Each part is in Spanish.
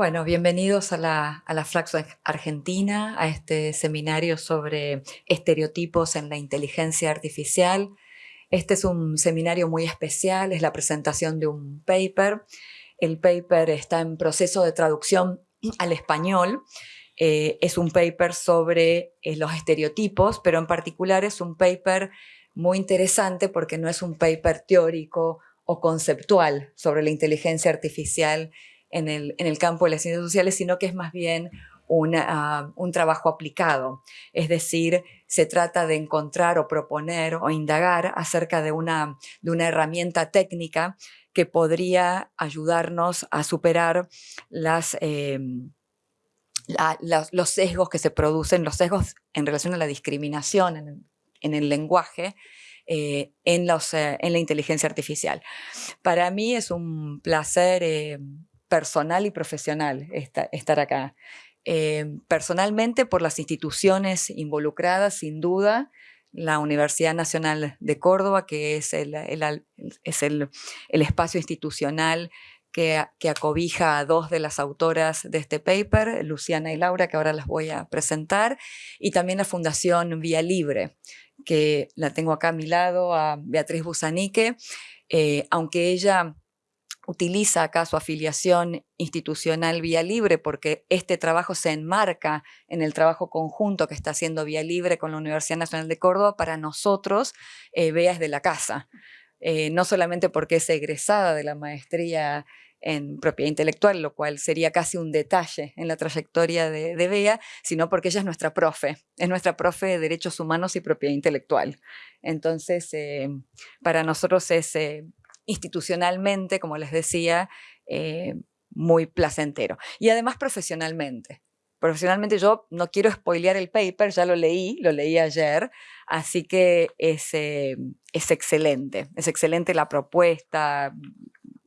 Bueno, bienvenidos a la, a la Flaxo Argentina, a este seminario sobre estereotipos en la inteligencia artificial. Este es un seminario muy especial, es la presentación de un paper. El paper está en proceso de traducción al español. Eh, es un paper sobre eh, los estereotipos, pero en particular es un paper muy interesante porque no es un paper teórico o conceptual sobre la inteligencia artificial en el, en el campo de las ciencias sociales, sino que es más bien una, un trabajo aplicado. Es decir, se trata de encontrar o proponer o indagar acerca de una, de una herramienta técnica que podría ayudarnos a superar las, em, los sesgos que se producen, los sesgos en relación a la discriminación en, en el lenguaje, eh, en, los, eh, en, la inteligencia artificial. Para mí es un placer em, personal y profesional estar acá. Eh, personalmente por las instituciones involucradas, sin duda, la Universidad Nacional de Córdoba, que es el, es el, espacio institucional que, acobija a dos de las autoras de este paper, Luciana y Laura, que ahora las voy a presentar, y también la Fundación Vía Libre, que la tengo acá a mi lado, a Beatriz Busanique, eh, aunque ella utiliza acá su afiliación institucional Vía Libre porque este trabajo se enmarca en el trabajo conjunto que está haciendo Vía Libre con la Universidad Nacional de Córdoba, para nosotros eh, Bea es de la casa. Eh, no solamente porque es egresada de la maestría en propiedad intelectual, lo cual sería casi un detalle en la trayectoria de, Bea, sino porque ella es nuestra profe, es nuestra profe de Derechos Humanos y Propiedad Intelectual. Entonces, eh, para nosotros es institucionalmente, como les decía, eh, muy placentero. Y además profesionalmente. Profesionalmente yo no quiero spoilear el paper, ya lo leí, lo leí ayer, así que es, eh, es excelente, es excelente la propuesta,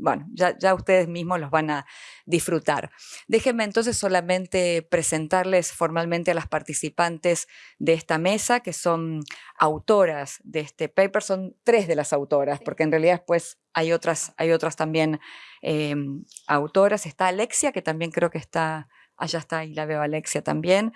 bueno, ya, ustedes mismos los van a disfrutar. Déjenme entonces solamente presentarles formalmente a las participantes de esta mesa, que son autoras de este paper, son tres de las autoras, porque en realidad después hay otras, hay otras también em, autoras. Está Alexia, que también creo que está allá está, y la veo Alexia también,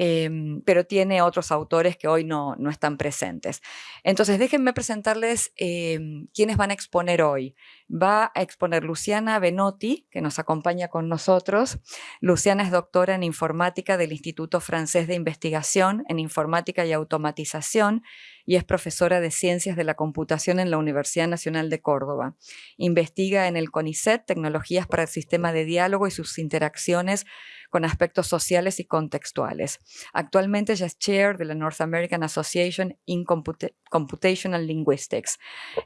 em, pero tiene otros autores que hoy no, no están presentes. Entonces, déjenme presentarles eh, quiénes van a exponer hoy. Va a exponer Luciana Benotti, que nos acompaña con nosotros. Luciana es doctora en informática del Instituto Francés de Investigación en Informática y Automatización y es profesora de Ciencias de la Computación en la Universidad Nacional de Córdoba. Investiga en el CONICET tecnologías para el sistema de diálogo y sus interacciones con aspectos sociales y contextuales. Actualmente ella es chair de la North American Association in Computational Linguistics.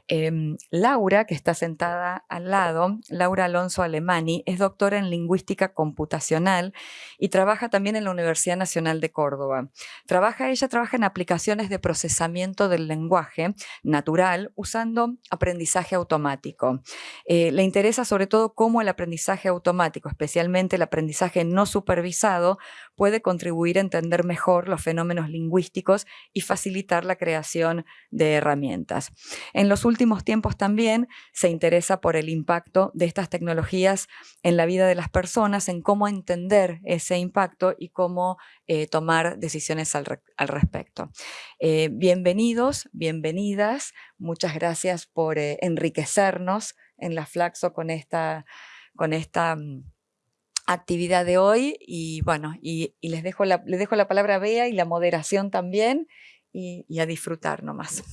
Em, Laura, que está sentada al lado, Laura Alonso Alemani, es doctora en lingüística computacional y trabaja también en la Universidad Nacional de Córdoba. Trabaja, ella trabaja en aplicaciones de procesamiento del lenguaje natural usando aprendizaje automático. Eh, le interesa sobre todo cómo el aprendizaje automático, especialmente el aprendizaje no supervisado puede contribuir a entender mejor los fenómenos lingüísticos y facilitar la creación de herramientas. En los últimos tiempos también se interesa por el impacto de estas tecnologías en la vida de las personas, en cómo entender ese impacto y cómo eh, tomar decisiones al, respecto. Eh, bienvenidos, bienvenidas, muchas gracias por eh, enriquecernos en la Flaxo con esta, con esta mm, actividad de hoy y bueno, y, les, dejo la, les dejo la palabra a Bea y la moderación también y, a disfrutar nomás.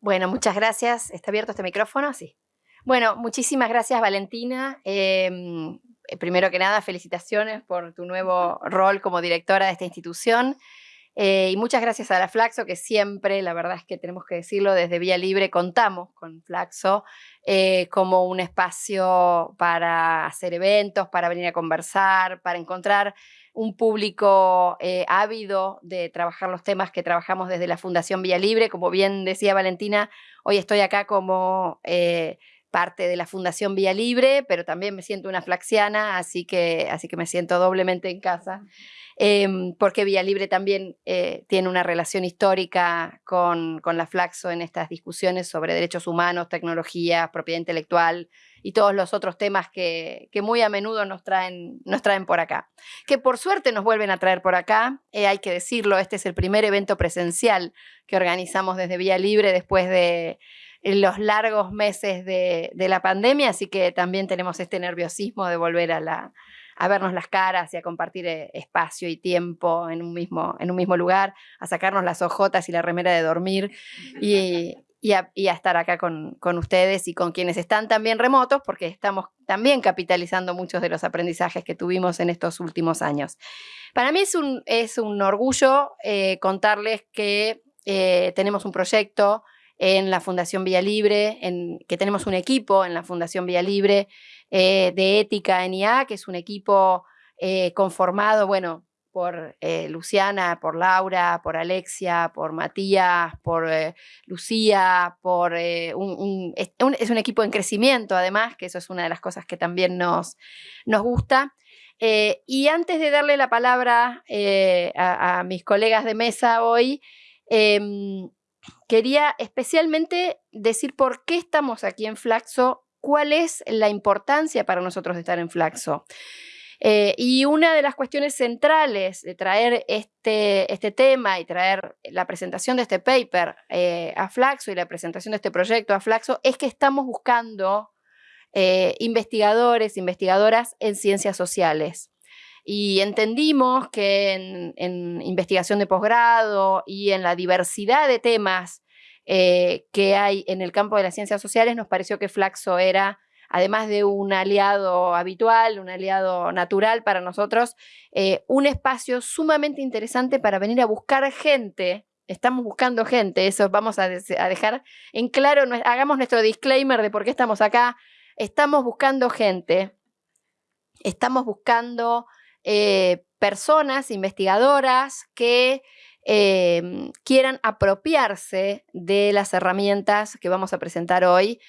Bueno, muchas gracias. ¿Está abierto este micrófono? Sí. Bueno, muchísimas gracias Valentina. Em, primero que nada, felicitaciones por tu nuevo rol como directora de esta institución. Eh, y muchas gracias a la Flaxo, que siempre, la verdad es que tenemos que decirlo, desde Vía Libre contamos con Flaxo eh, como un espacio para hacer eventos, para venir a conversar, para encontrar un público eh, ávido de trabajar los temas que trabajamos desde la Fundación Vía Libre. Como bien decía Valentina, hoy estoy acá como parte de la Fundación Vía Libre, pero también me siento una flaxiana, así que, así que me siento doblemente en casa. Em, porque Vía Libre también eh, tiene una relación histórica con, con, la Flaxo en estas discusiones sobre derechos humanos, tecnología, propiedad intelectual y todos los otros temas que, muy a menudo nos traen, nos traen por acá. Que por suerte nos vuelven a traer por acá, eh, hay que decirlo, este es el primer evento presencial que organizamos desde Vía Libre después de los largos meses de, de la pandemia, así que también tenemos este nerviosismo de volver a la, a vernos las caras y a compartir eh, espacio y tiempo en un mismo, en un mismo lugar, a sacarnos las ojotas y la remera de dormir y, y, a, estar acá con, con, ustedes y con quienes están también remotos, porque estamos también capitalizando muchos de los aprendizajes que tuvimos en estos últimos años. Para mí es un, es un orgullo eh, contarles que eh, tenemos un proyecto en la Fundación Vía Libre, en, que tenemos un equipo en la Fundación Vía Libre eh, de ética en IA, que es un equipo eh, conformado, bueno, por eh, Luciana, por Laura, por Alexia, por Matías, por Lucía, por es, un, equipo en crecimiento además, que eso es una de las cosas que también nos, nos gusta. y antes de darle la palabra a, a, mis colegas de mesa hoy, em, quería especialmente decir por qué estamos aquí en Flaxo cuál es la importancia para nosotros de estar en Flaxo. Eh, y una de las cuestiones centrales de traer este, este tema y traer la presentación de este paper eh, a Flaxo y la presentación de este proyecto a Flaxo es que estamos buscando eh, investigadores, investigadoras en ciencias sociales. Y entendimos que en, en investigación de posgrado y en la diversidad de temas eh, que hay en el campo de las ciencias sociales, nos pareció que Flaxo era, además de un aliado habitual, un aliado natural para nosotros, eh, un espacio sumamente interesante para venir a buscar gente. Estamos buscando gente, eso vamos a, dejar en claro, hagamos nuestro disclaimer de por qué estamos acá, estamos buscando gente, estamos buscando eh, personas, investigadoras que Em, quieran apropiarse de las herramientas que vamos a presentar hoy,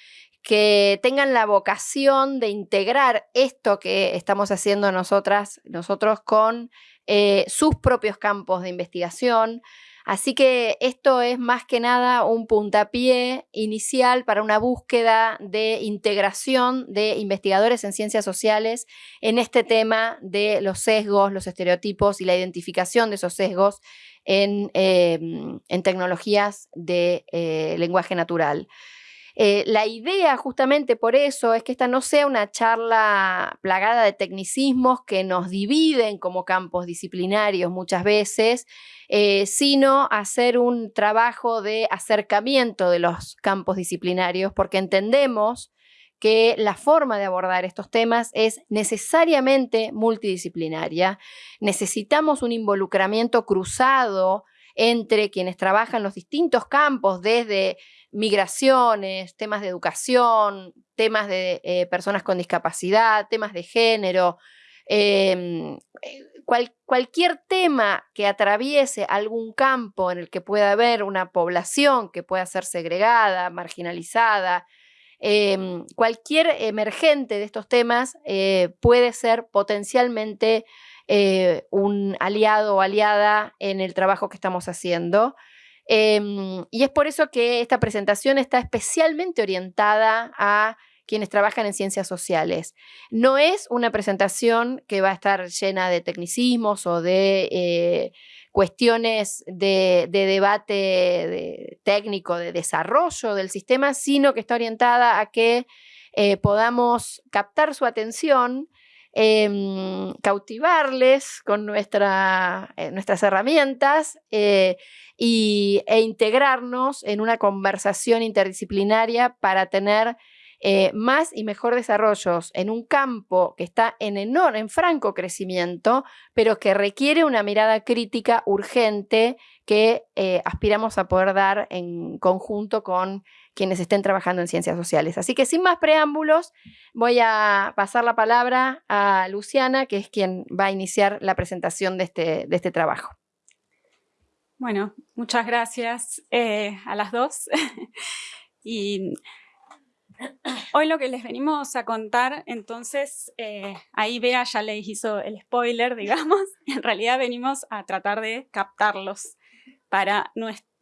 que tengan la vocación de integrar esto que estamos haciendo nosotras, nosotros con eh, sus propios campos de investigación, Así que esto es más que nada un puntapié inicial para una búsqueda de integración de investigadores en ciencias sociales en este tema de los sesgos, los estereotipos y la identificación de esos sesgos en, em, tecnologías de eh, lenguaje natural. Eh, la idea justamente por eso es que esta no sea una charla plagada de tecnicismos que nos dividen como campos disciplinarios muchas veces, eh, sino hacer un trabajo de acercamiento de los campos disciplinarios porque entendemos que la forma de abordar estos temas es necesariamente multidisciplinaria. Necesitamos un involucramiento cruzado entre quienes trabajan los distintos campos, desde migraciones, temas de educación, temas de eh, personas con discapacidad, temas de género, em, eh, cualquier tema que atraviese algún campo en el que pueda haber una población que pueda ser segregada, marginalizada, em, cualquier emergente de estos temas eh, puede ser potencialmente un aliado o aliada en el trabajo que estamos haciendo. Em, y es por eso que esta presentación está especialmente orientada a quienes trabajan en ciencias sociales. No es una presentación que va a estar llena de tecnicismos o de eh, cuestiones de, debate técnico, de desarrollo del sistema, sino que está orientada a que eh, podamos captar su atención Em, cautivarles con eh, nuestras herramientas eh, y, e integrarnos en una conversación interdisciplinaria para tener eh, más y mejor desarrollos en un campo que está en, enorme, en franco crecimiento, pero que requiere una mirada crítica urgente que aspiramos a poder dar en conjunto con quienes estén trabajando en ciencias sociales. Así que sin más preámbulos, voy a pasar la palabra a Luciana, que es quien va a iniciar la presentación de este, de este trabajo. Bueno, muchas gracias eh, a las dos. y Hoy lo que les venimos a contar, entonces, eh, ahí Bea ya les hizo el spoiler, digamos, en realidad venimos a tratar de captarlos para,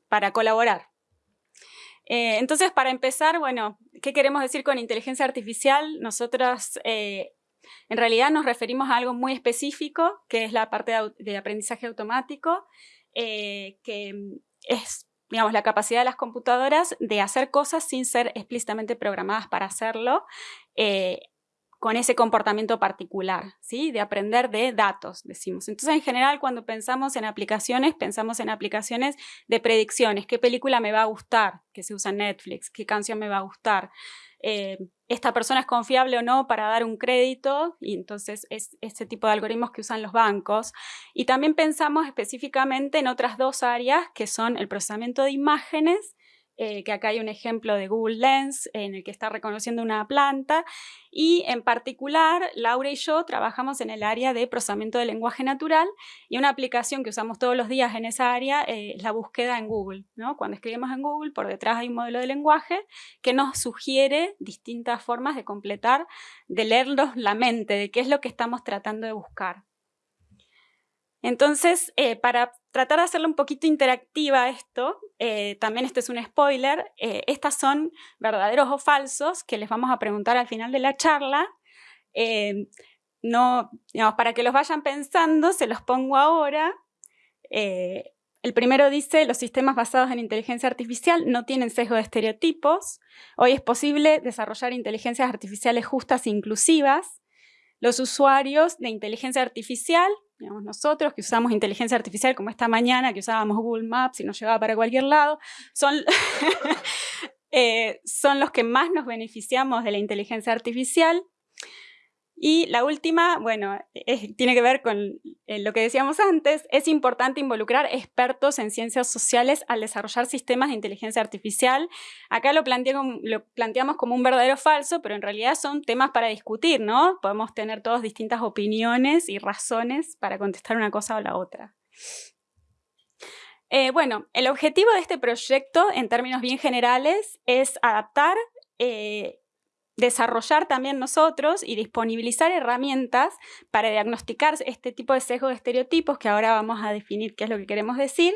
para colaborar. Eh, entonces, para empezar, bueno, ¿qué queremos decir con inteligencia artificial? Nosotros eh, en realidad nos referimos a algo muy específico, que es la parte de, aprendizaje automático, que es digamos, la capacidad de las computadoras de hacer cosas sin ser explícitamente programadas para hacerlo, eh, con ese comportamiento particular, ¿sí? de aprender de datos, decimos. Entonces, en general, cuando pensamos en aplicaciones, pensamos en aplicaciones de predicciones. ¿Qué película me va a gustar? Que se usa en Netflix. ¿Qué canción me va a gustar? Eh, esta persona es confiable o no para dar un crédito, y entonces es ese tipo de algoritmos que usan los bancos. Y también pensamos específicamente en otras dos áreas, que son el procesamiento de imágenes eh, que acá hay un ejemplo de Google Lens en el que está reconociendo una planta y en particular Laura y yo trabajamos en el área de procesamiento de lenguaje natural y una aplicación que usamos todos los días en esa área eh, es la búsqueda en Google. ¿no? Cuando escribimos en Google por detrás hay un modelo de lenguaje que nos sugiere distintas formas de completar, de leerlos la mente, de qué es lo que estamos tratando de buscar. Entonces, eh, para tratar de hacerlo un poquito interactiva esto, eh, también este es un spoiler, eh, estas son verdaderos o falsos que les vamos a preguntar al final de la charla. no, para que los vayan pensando, se los pongo ahora. el primero dice, los sistemas basados en inteligencia artificial no tienen sesgo de estereotipos. Hoy es posible desarrollar inteligencias artificiales justas e inclusivas. Los usuarios de inteligencia artificial nosotros que usamos inteligencia artificial como esta mañana, que usábamos Google Maps y nos llevaba para cualquier lado, son, eh, son los que más nos beneficiamos de la inteligencia artificial. Y la última, bueno, tiene que ver con eh, lo que decíamos antes, es importante involucrar expertos en ciencias sociales al desarrollar sistemas de inteligencia artificial. Acá lo, planteamos como un verdadero falso, pero en realidad son temas para discutir, ¿no? Podemos tener todas distintas opiniones y razones para contestar una cosa o la otra. Eh, bueno, el objetivo de este proyecto, en términos bien generales, es adaptar eh, desarrollar también nosotros y disponibilizar herramientas para diagnosticar este tipo de sesgo de estereotipos que ahora vamos a definir qué es lo que queremos decir,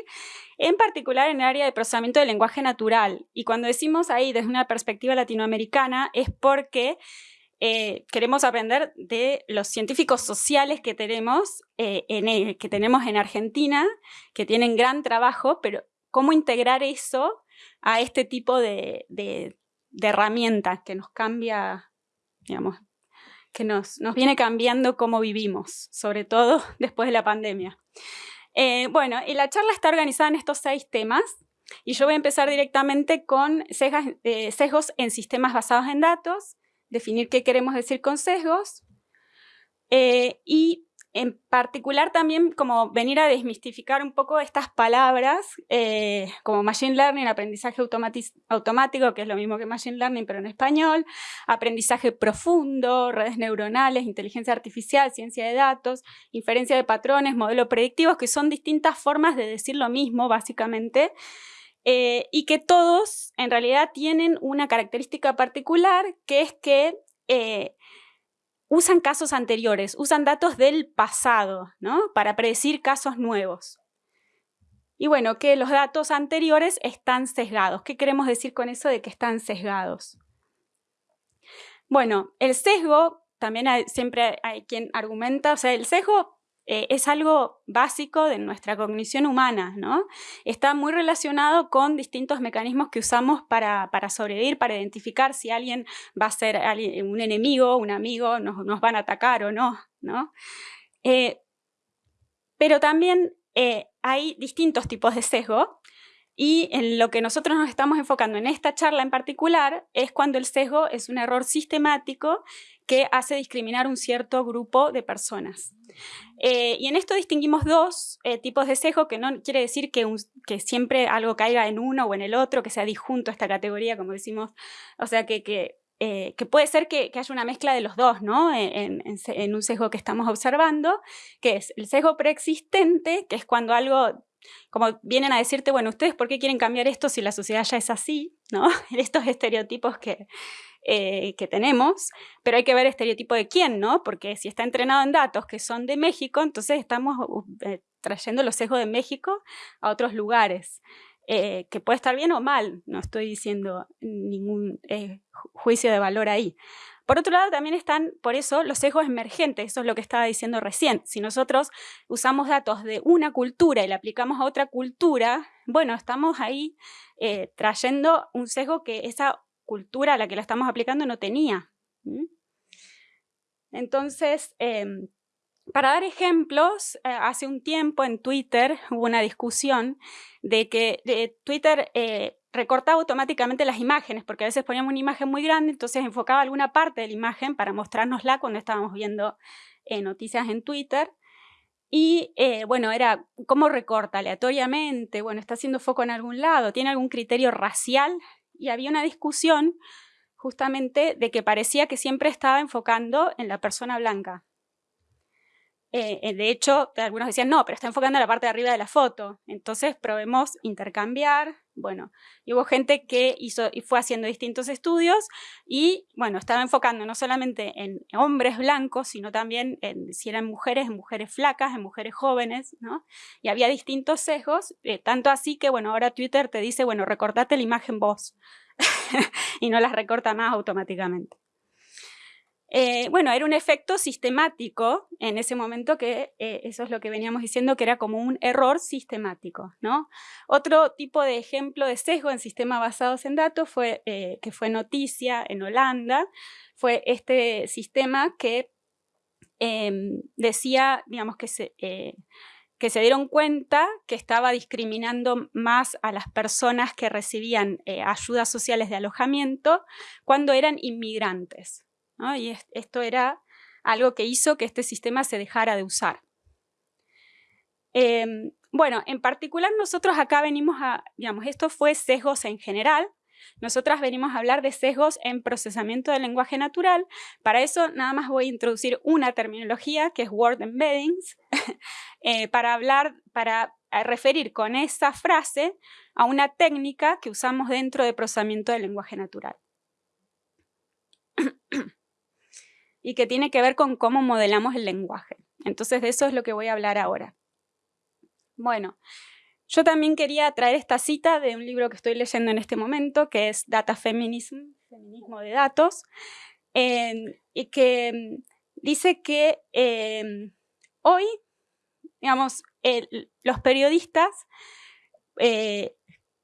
en particular en el área de procesamiento del lenguaje natural. Y cuando decimos ahí desde una perspectiva latinoamericana es porque eh, queremos aprender de los científicos sociales que tenemos, eh, en, que tenemos en Argentina, que tienen gran trabajo, pero cómo integrar eso a este tipo de de herramientas que nos cambia, digamos, que nos, nos viene cambiando cómo vivimos, sobre todo después de la pandemia. Eh, bueno, y la charla está organizada en estos seis temas y yo voy a empezar directamente con eh, sesgos en sistemas basados en datos, definir qué queremos decir con sesgos eh, y en particular también como venir a desmistificar un poco estas palabras eh, como Machine Learning, aprendizaje automático, que es lo mismo que Machine Learning pero en español, aprendizaje profundo, redes neuronales, inteligencia artificial, ciencia de datos, inferencia de patrones, modelos predictivos, que son distintas formas de decir lo mismo básicamente, eh, y que todos en realidad tienen una característica particular que es que eh, usan casos anteriores, usan datos del pasado, ¿no? Para predecir casos nuevos. Y bueno, que los datos anteriores están sesgados. ¿Qué queremos decir con eso de que están sesgados? Bueno, el sesgo, también siempre hay quien argumenta, o sea, el sesgo eh, es algo básico de nuestra cognición humana, ¿no? Está muy relacionado con distintos mecanismos que usamos para, sobrevivir, para identificar si alguien va a ser un enemigo, un amigo, nos, nos van a atacar o no, ¿no? Eh, pero también eh, hay distintos tipos de sesgo y en lo que nosotros nos estamos enfocando en esta charla en particular es cuando el sesgo es un error sistemático que hace discriminar un cierto grupo de personas. Eh, y en esto distinguimos dos eh, tipos de sesgo, que no quiere decir que, siempre algo caiga en uno o en el otro, que sea disjunto esta categoría, como decimos, o sea, que, eh, puede ser que, haya una mezcla de los dos, ¿no? En, en, un sesgo que estamos observando, que es el sesgo preexistente, que es cuando algo como vienen a decirte, bueno, ¿ustedes por qué quieren cambiar esto si la sociedad ya es así? ¿no? Estos estereotipos que, eh, que tenemos, pero hay que ver estereotipo de quién, ¿no? Porque si está entrenado en datos que son de México, entonces estamos eh, trayendo los sesgos de México a otros lugares. Eh, que puede estar bien o mal, no estoy diciendo ningún juicio de valor ahí. Por otro lado, también están, por eso, los sesgos emergentes, eso es lo que estaba diciendo recién. Si nosotros usamos datos de una cultura y la aplicamos a otra cultura, bueno, estamos ahí trayendo un sesgo que esa cultura a la que la estamos aplicando no tenía. Entonces, em, para dar ejemplos, eh, hace un tiempo en Twitter hubo una discusión de que Twitter eh, recortaba automáticamente las imágenes, porque a veces poníamos una imagen muy grande, entonces enfocaba alguna parte de la imagen para mostrárnosla cuando estábamos viendo eh, noticias en Twitter. Y bueno, era cómo recorta aleatoriamente, bueno, está haciendo foco en algún lado, tiene algún criterio racial y había una discusión justamente de que parecía que siempre estaba enfocando en la persona blanca. Eh, eh, de hecho, algunos decían, no, pero está enfocando en la parte de arriba de la foto. Entonces probemos intercambiar. Bueno, hubo gente que hizo y fue haciendo distintos estudios y, bueno, estaba enfocando no solamente en hombres blancos, sino también en si eran mujeres, en mujeres flacas, en mujeres jóvenes, ¿no? Y había distintos sesgos, eh, tanto así que, bueno, ahora Twitter te dice, bueno, recortate la imagen vos y no las recorta más automáticamente. Eh, bueno, era un efecto sistemático en ese momento que eh, eso es lo que veníamos diciendo que era como un error sistemático, ¿no? Otro tipo de ejemplo de sesgo en sistemas basados en datos fue, eh, que fue noticia en Holanda, fue este sistema que em, decía, digamos, que que se dieron cuenta que estaba discriminando más a las personas que recibían ayudas sociales de alojamiento cuando eran inmigrantes. Y esto era algo que hizo que este sistema se dejara de usar. Em, bueno, en particular nosotros acá venimos a, digamos, esto fue sesgos en general, nosotras venimos a hablar de sesgos en procesamiento del lenguaje natural. Para eso nada más voy a introducir una terminología que es word embeddings, eh, para hablar, para referir con esa frase a una técnica que usamos dentro de procesamiento del lenguaje natural. Y que tiene que ver con cómo modelamos el lenguaje. Entonces de eso es lo que voy a hablar ahora. Bueno, yo también quería traer esta cita de un libro que estoy leyendo en este momento, que es Data Feminism, Feminismo de Datos, y que mm, dice que em, hoy, digamos, los periodistas, eh,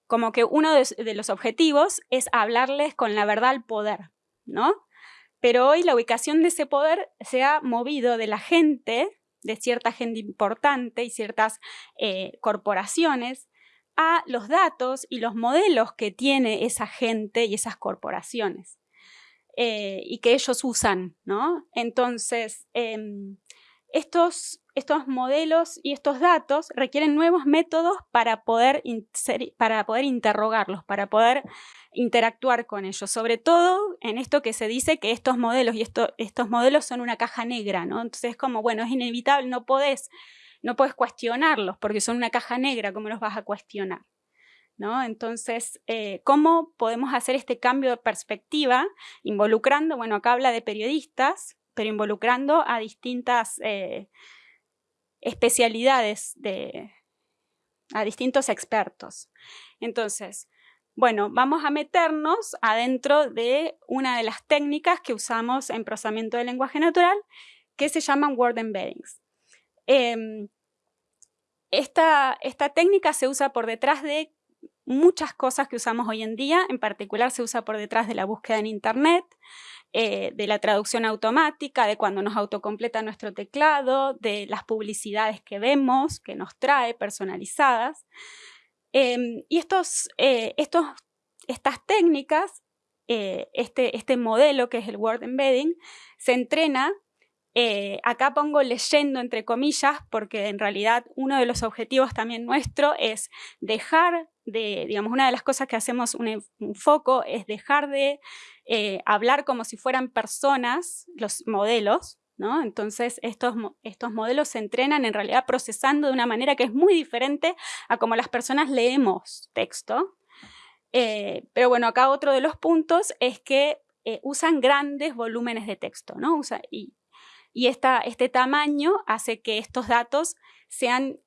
como que uno de, los objetivos es hablarles con la verdad al poder, ¿no? Pero hoy la ubicación de ese poder se ha movido de la gente, de cierta gente importante y ciertas eh, corporaciones, a los datos y los modelos que tiene esa gente y esas corporaciones eh, y que ellos usan, ¿no? Entonces, em, estos, estos modelos y estos datos requieren nuevos métodos para poder, para poder interrogarlos, para poder interactuar con ellos, sobre todo en esto que se dice que estos modelos y estos modelos son una caja negra, ¿no? Entonces es como, bueno, es inevitable, no podés, no cuestionarlos porque son una caja negra, ¿cómo los vas a cuestionar? ¿No? Entonces, eh, ¿cómo podemos hacer este cambio de perspectiva involucrando, bueno, acá habla de periodistas, pero involucrando a distintas eh, especialidades, de, a distintos expertos. Entonces, bueno, vamos a meternos adentro de una de las técnicas que usamos en procesamiento del lenguaje natural, que se llaman word embeddings. Em, esta, esta técnica se usa por detrás de muchas cosas que usamos hoy en día, en particular se usa por detrás de la búsqueda en Internet, eh, de la traducción automática, de cuando nos autocompleta nuestro teclado, de las publicidades que vemos, que nos trae personalizadas. Em, y estos, eh, estos, estas técnicas, eh, este, este modelo que es el Word Embedding, se entrena acá pongo leyendo entre comillas porque en realidad uno de los objetivos también nuestro es dejar digamos, una de las cosas que hacemos un, foco es dejar de eh, hablar como si fueran personas, los modelos. Entonces estos, estos modelos se entrenan en realidad procesando de una manera que es muy diferente a como las personas leemos texto. Eh, pero bueno, acá otro de los puntos es que eh, usan grandes volúmenes de texto, y, este tamaño hace que estos datos sean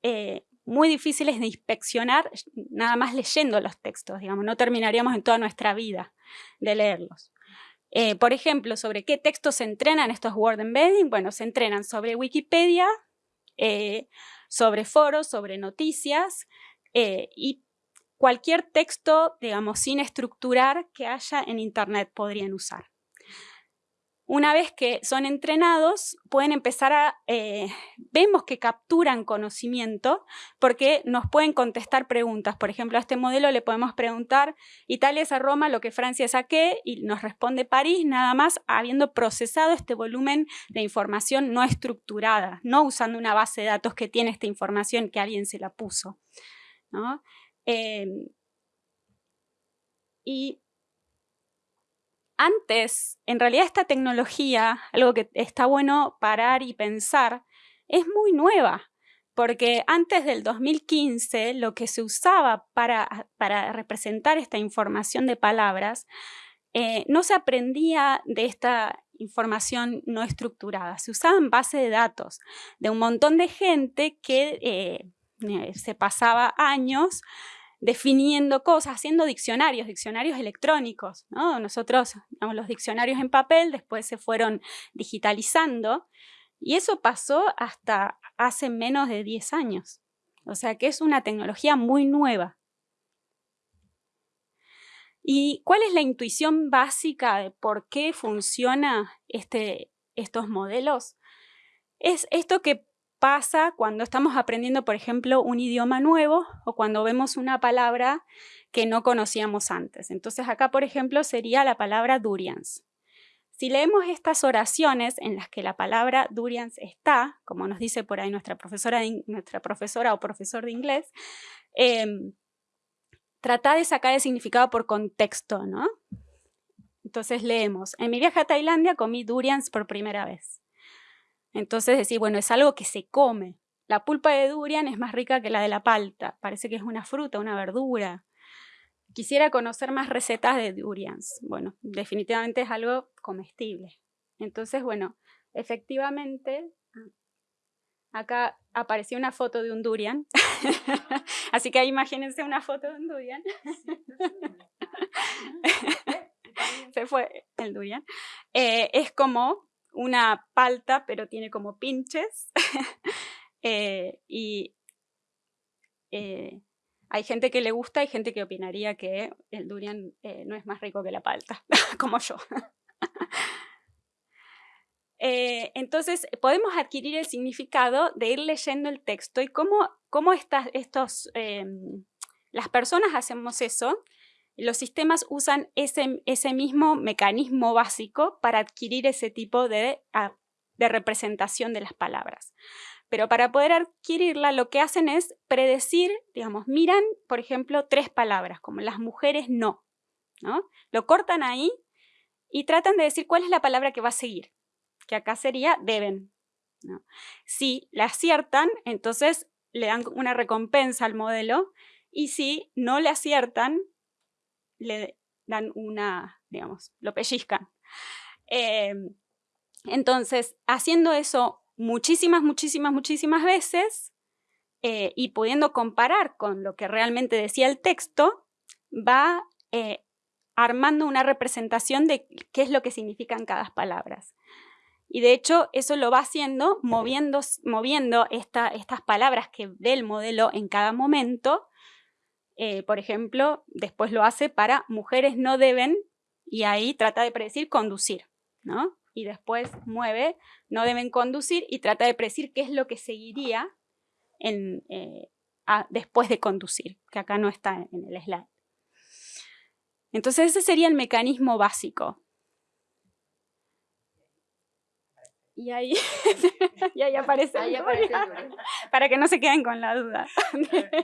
muy difíciles de inspeccionar nada más leyendo los textos, digamos, no terminaríamos en toda nuestra vida de leerlos. Eh, por ejemplo, ¿sobre qué textos se entrenan estos word embedding? Bueno, se entrenan sobre Wikipedia, sobre foros, sobre noticias y cualquier texto, digamos, sin estructurar que haya en Internet podrían usar. Una vez que son entrenados, pueden empezar a, eh, vemos que capturan conocimiento porque nos pueden contestar preguntas. Por ejemplo, a este modelo le podemos preguntar, Italia es a Roma, lo que Francia es a qué, y nos responde París, nada más habiendo procesado este volumen de información no estructurada, no usando una base de datos que tiene esta información que alguien se la puso. Em, y antes, en realidad esta tecnología, algo que está bueno parar y pensar, es muy nueva, porque antes del 2015 lo que se usaba para, para representar esta información de palabras eh, no se aprendía de esta información no estructurada, se usaban base de datos de un montón de gente que eh, eh, se pasaba años definiendo cosas, haciendo diccionarios, diccionarios electrónicos. ¿no? Nosotros, los diccionarios en papel después se fueron digitalizando y eso pasó hasta hace menos de 10 años. O sea que es una tecnología muy nueva. ¿Y cuál es la intuición básica de por qué funciona este, estos modelos? Es esto que pasa cuando estamos aprendiendo, por ejemplo, un idioma nuevo o cuando vemos una palabra que no conocíamos antes. Entonces acá, por ejemplo, sería la palabra durians. Si leemos estas oraciones en las que la palabra durians está, como nos dice por ahí nuestra profesora, nuestra profesora o profesor de inglés, em, trata de sacar el significado por contexto, ¿no? Entonces leemos, en mi viaje a Tailandia comí durians por primera vez. Entonces decir, bueno, es algo que se come. La pulpa de durian es más rica que la de la palta. Parece que es una fruta, una verdura. Quisiera conocer más recetas de durians. Bueno, definitivamente es algo comestible. Entonces, bueno, efectivamente, acá apareció una foto de un durian. Así que imagínense una foto de un durian. Se fue el durian. Eh, es como una palta, pero tiene como pinches. Eh, y eh, hay gente que le gusta y gente que opinaría que el durian eh, no es más rico que la palta, como yo. entonces, podemos adquirir el significado de ir leyendo el texto y cómo, cómo estos, em, las personas hacemos eso los sistemas usan ese, mismo mecanismo básico para adquirir ese tipo de, ah, de representación de las palabras. Pero para poder adquirirla, lo que hacen es predecir, digamos, miran, por ejemplo, tres palabras, como las mujeres no, ¿no? Lo cortan ahí y tratan de decir cuál es la palabra que va a seguir, que acá sería deben. Si la aciertan, entonces le dan una recompensa al modelo y si no le aciertan, le dan una, digamos, lo pellizcan. Em, entonces, haciendo eso muchísimas, muchísimas, muchísimas veces eh, y pudiendo comparar con lo que realmente decía el texto, va eh, armando una representación de qué es lo que significan cada palabras. Y de hecho, eso lo va haciendo moviendo, moviendo estas palabras que ve el modelo en cada momento eh, por ejemplo, después lo hace para mujeres no deben y ahí trata de predecir conducir, ¿no? Y después mueve no deben conducir y trata de predecir qué es lo que seguiría en, eh, después de conducir, que acá no está en el slide. Entonces ese sería el mecanismo básico. Y ahí, y ahí aparece, ahí aparece para que no se queden con la duda.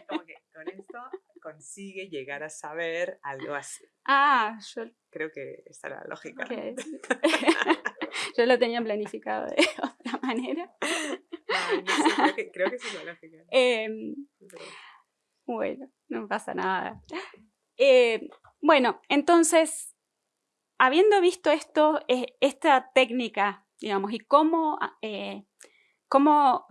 Como que con esto consigue llegar a saber algo así. Ah, yo... Creo que esta era la lógica. yo lo tenía planificado de otra manera. creo, que, sí es la lógica. Em, bueno, no pasa nada. Eh, bueno, entonces, habiendo visto esto, eh, esta técnica, digamos, y cómo, eh, cómo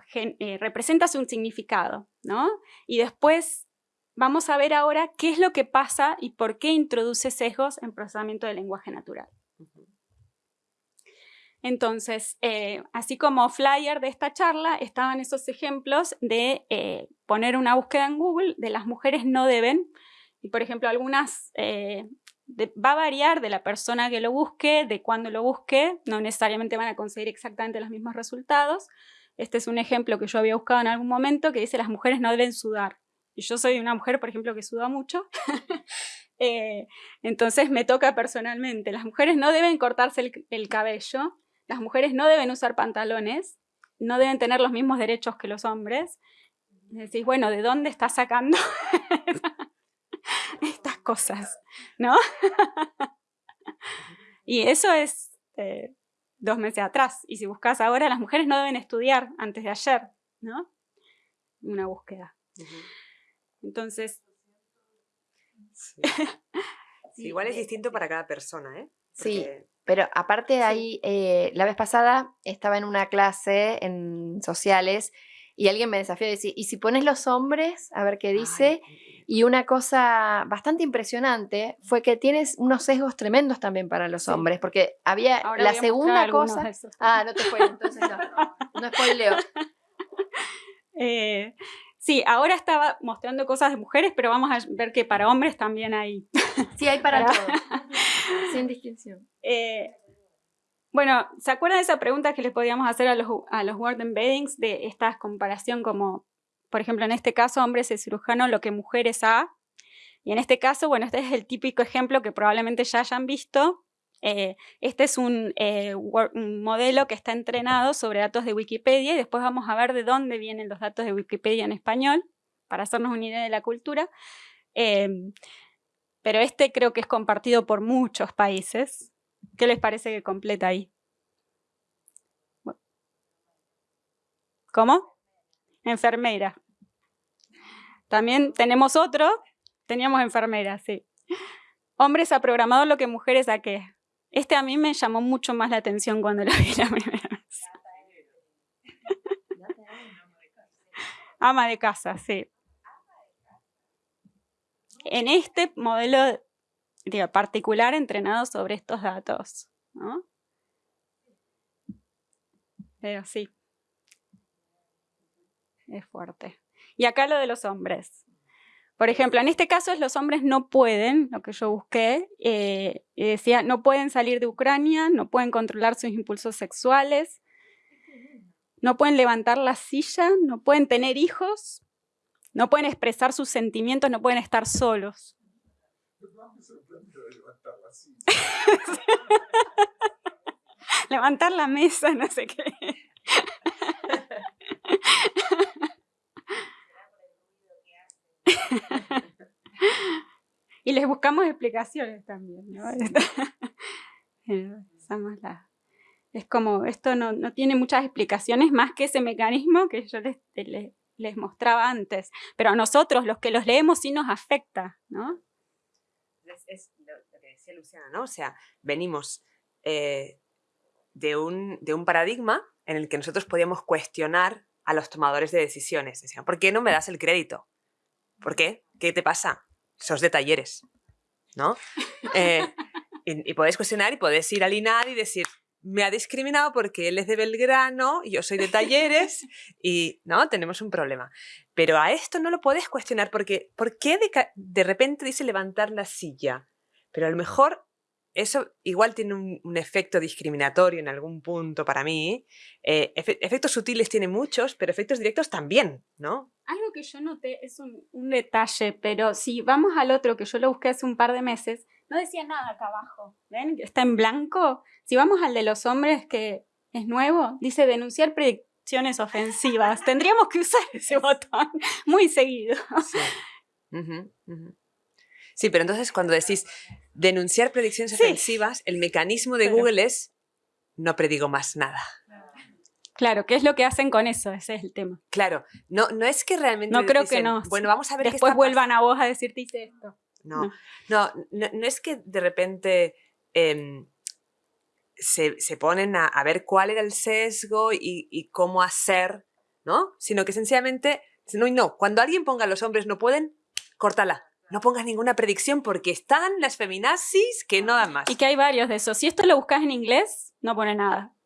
representas un significado, ¿no? Y después vamos a ver ahora qué es lo que pasa y por qué introduce sesgos en procesamiento del lenguaje natural. Entonces, así como flyer de esta charla, estaban esos ejemplos de poner una búsqueda en Google de las mujeres no deben, y por ejemplo, algunas va a variar de la persona que lo busque, de cuándo lo busque, no necesariamente van a conseguir exactamente los mismos resultados. Este es un ejemplo que yo había buscado en algún momento que dice las mujeres no deben sudar. Y yo soy una mujer, por ejemplo, que suda mucho. Eh, entonces me toca personalmente. Las mujeres no deben cortarse el, cabello, las mujeres no deben usar pantalones, no deben tener los mismos derechos que los hombres. decís, bueno, ¿de dónde está sacando estas cosas, ¿no? y eso es eh, dos meses atrás. Y si buscas ahora, las mujeres no deben estudiar antes de ayer, ¿no? Una búsqueda. Entonces... igual es distinto para cada persona, ¿eh? Sí, pero aparte de ahí, eh, la vez pasada estaba en una clase en sociales y alguien me desafió a decir, ¿y si pones los hombres? A ver qué dice. Y una cosa bastante impresionante fue que tienes unos sesgos tremendos también para los hombres, porque había la segunda cosa... Ah, no te fue, entonces no, no spoileo. Eh, sí, ahora estaba mostrando cosas de mujeres, pero vamos a ver que para hombres también hay. Sí, hay para, todos, sin distinción. Eh, bueno, ¿se acuerdan de esa pregunta que les podíamos hacer a los, a los word embeddings de esta comparación como por ejemplo, en este caso, hombres es cirujano, lo que mujeres A. Y en este caso, bueno, este es el típico ejemplo que probablemente ya hayan visto. Eh, este es eh, un, modelo que está entrenado sobre datos de Wikipedia y después vamos a ver de dónde vienen los datos de Wikipedia en español para hacernos una idea de la cultura. Em, pero este creo que es compartido por muchos países. ¿Qué les parece que completa ahí? ¿Cómo? Enfermera. También tenemos otro, teníamos enfermeras, sí. Hombres a programador lo que mujeres a qué. Este a mí me llamó mucho más la atención cuando lo vi la primera vez. Ama de casa, sí. En este modelo particular entrenado sobre estos datos. Pero sí. Es fuerte. Y acá lo de los hombres. Por ejemplo, en este caso los hombres no pueden, lo que yo busqué, eh, decía, no pueden salir de Ucrania, no pueden controlar sus impulsos sexuales, no pueden levantar la silla, no pueden tener hijos, no pueden expresar sus sentimientos, no pueden estar solos. levantar la mesa, no sé qué. y les buscamos explicaciones también, es como, esto no, tiene muchas explicaciones más que ese mecanismo que yo les, les, mostraba antes. Pero a nosotros, los que los leemos, sí nos afecta, ¿no? Es, lo, que decía Luciana, ¿no? O sea, venimos eh, de, un, de un paradigma en el que nosotros podíamos cuestionar a los tomadores de decisiones. Decían, ¿por qué no me das el crédito? ¿Por qué? ¿Qué te pasa? Sos de talleres, ¿no? Eh, y, podéis cuestionar y podéis ir al INAD y decir, me ha discriminado porque él es de Belgrano, y yo soy de talleres y no, tenemos un problema. Pero a esto no lo puedes cuestionar porque ¿por qué de, de repente dice levantar la silla? Pero a lo mejor eso igual tiene un, efecto discriminatorio en algún punto para mí. Eh, efectos sutiles tiene muchos, pero efectos directos también, ¿no? Algo que yo noté es un, detalle, pero si vamos al otro que yo lo busqué hace un par de meses, no decía nada acá abajo. ¿Ven? Está en blanco. Si vamos al de los hombres, que es nuevo, dice denunciar predicciones ofensivas. Tendríamos que usar ese botón muy seguido. Sí. Sí, pero entonces cuando decís denunciar predicciones ofensivas, el mecanismo de Google es no predigo más nada. Claro, ¿qué es lo que hacen con eso? Ese es el tema. Claro, no, no es que realmente. No creo que no. Bueno, vamos a ver. Después vuelvan a vos a decirte hice esto. No, no, no, no, es que de repente em, se, ponen a, ver cuál era el sesgo y, y, cómo hacer, ¿no? Sino que sencillamente, no, no, cuando alguien ponga los hombres no pueden, córtala. No pongas ninguna predicción porque están las feminazis que no dan más. Y que hay varios de esos. Si esto lo buscas en inglés, no pone nada.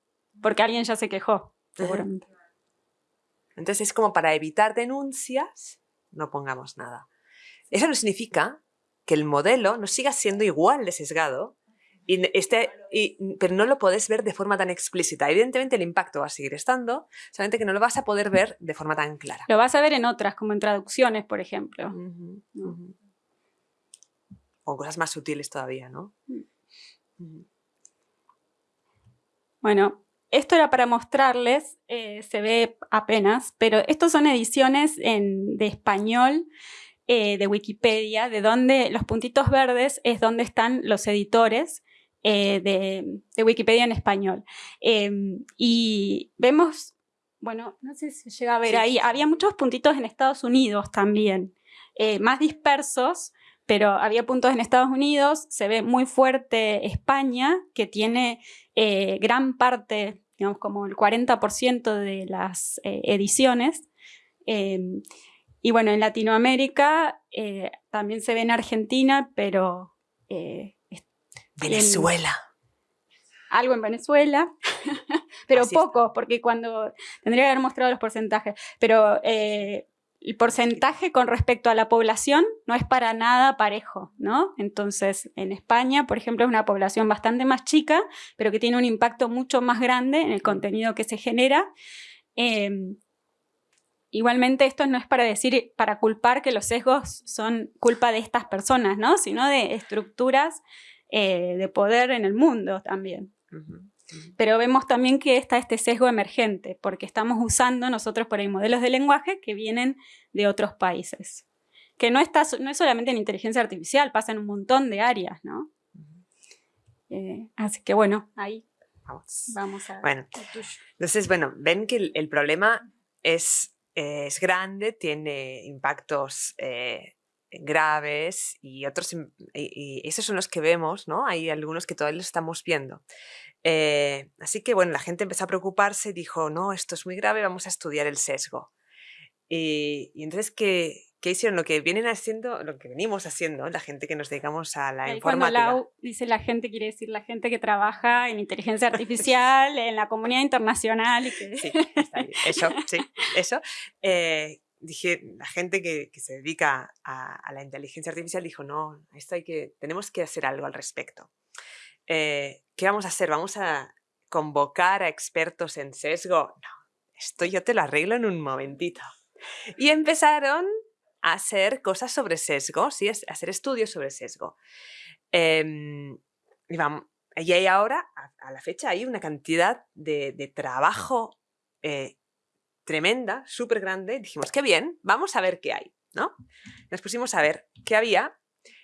Porque alguien ya se quejó, seguramente. Entonces es como para evitar denuncias, no pongamos nada. Eso no significa que el modelo no siga siendo igual de sesgado, y este, pero no lo puedes ver de forma tan explícita. Evidentemente el impacto va a seguir estando, solamente que no lo vas a poder ver de forma tan clara. Lo vas a ver en otras, como en traducciones, por ejemplo. O cosas más sutiles todavía, ¿no? Mm. Bueno, esto era para mostrarles, eh, se ve apenas, pero estos son ediciones de español eh, de Wikipedia, de donde los puntitos verdes es donde están los editores eh, de, Wikipedia en español. Em, y vemos, bueno, no sé si llega a ver ahí, había muchos puntitos en Estados Unidos también, más dispersos, pero había puntos en Estados Unidos, se ve muy fuerte España, que tiene gran parte digamos como el 40% de las eh, ediciones. Em, y bueno, en Latinoamérica eh, también se ve en Argentina, pero... Eh, Venezuela. algo en Venezuela, pero poco, porque cuando tendría que haber mostrado los porcentajes, pero el porcentaje con respecto a la población no es para nada parejo, ¿no? Entonces, en España, por ejemplo, es una población bastante más chica, pero que tiene un impacto mucho más grande en el contenido que se genera. Em, igualmente, esto no es para decir, para culpar que los sesgos son culpa de estas personas, ¿no? Sino de estructuras eh, de poder en el mundo también. Pero vemos también que está este sesgo emergente, porque estamos usando nosotros por ahí modelos de lenguaje que vienen de otros países. Que no, está, no es solamente en inteligencia artificial, pasa en un montón de áreas, ¿no? Eh, así que bueno, ahí vamos, a... Bueno, entonces, bueno, ven que el, problema es, es, grande, tiene impactos eh, graves y otros, y, esos son los que vemos, ¿no? Hay algunos que todavía los estamos viendo. Eh, así que bueno, la gente empezó a preocuparse y dijo, no, esto es muy grave, vamos a estudiar el sesgo. Y, entonces, ¿qué, ¿qué, hicieron? Lo que vienen haciendo, lo que venimos haciendo, la gente que nos dedicamos a la informática. dice la gente, quiere decir la gente que trabaja en inteligencia artificial, en la comunidad internacional. Y que... Sí, está Eso, sí, eso. Eh, dije, la gente que, que se dedica a, la inteligencia artificial dijo, no, esto hay que, tenemos que hacer algo al respecto. Eh, ¿qué vamos a hacer? ¿Vamos a convocar a expertos en sesgo? No, esto yo te lo arreglo en un momentito. Y empezaron a hacer cosas sobre sesgo, ¿sí? a hacer estudios sobre sesgo. Em, y, vamos, y ahora, a, la fecha, hay una cantidad de, trabajo eh, tremenda, súper grande. Dijimos, qué bien, vamos a ver qué hay. ¿no? Nos pusimos a ver qué había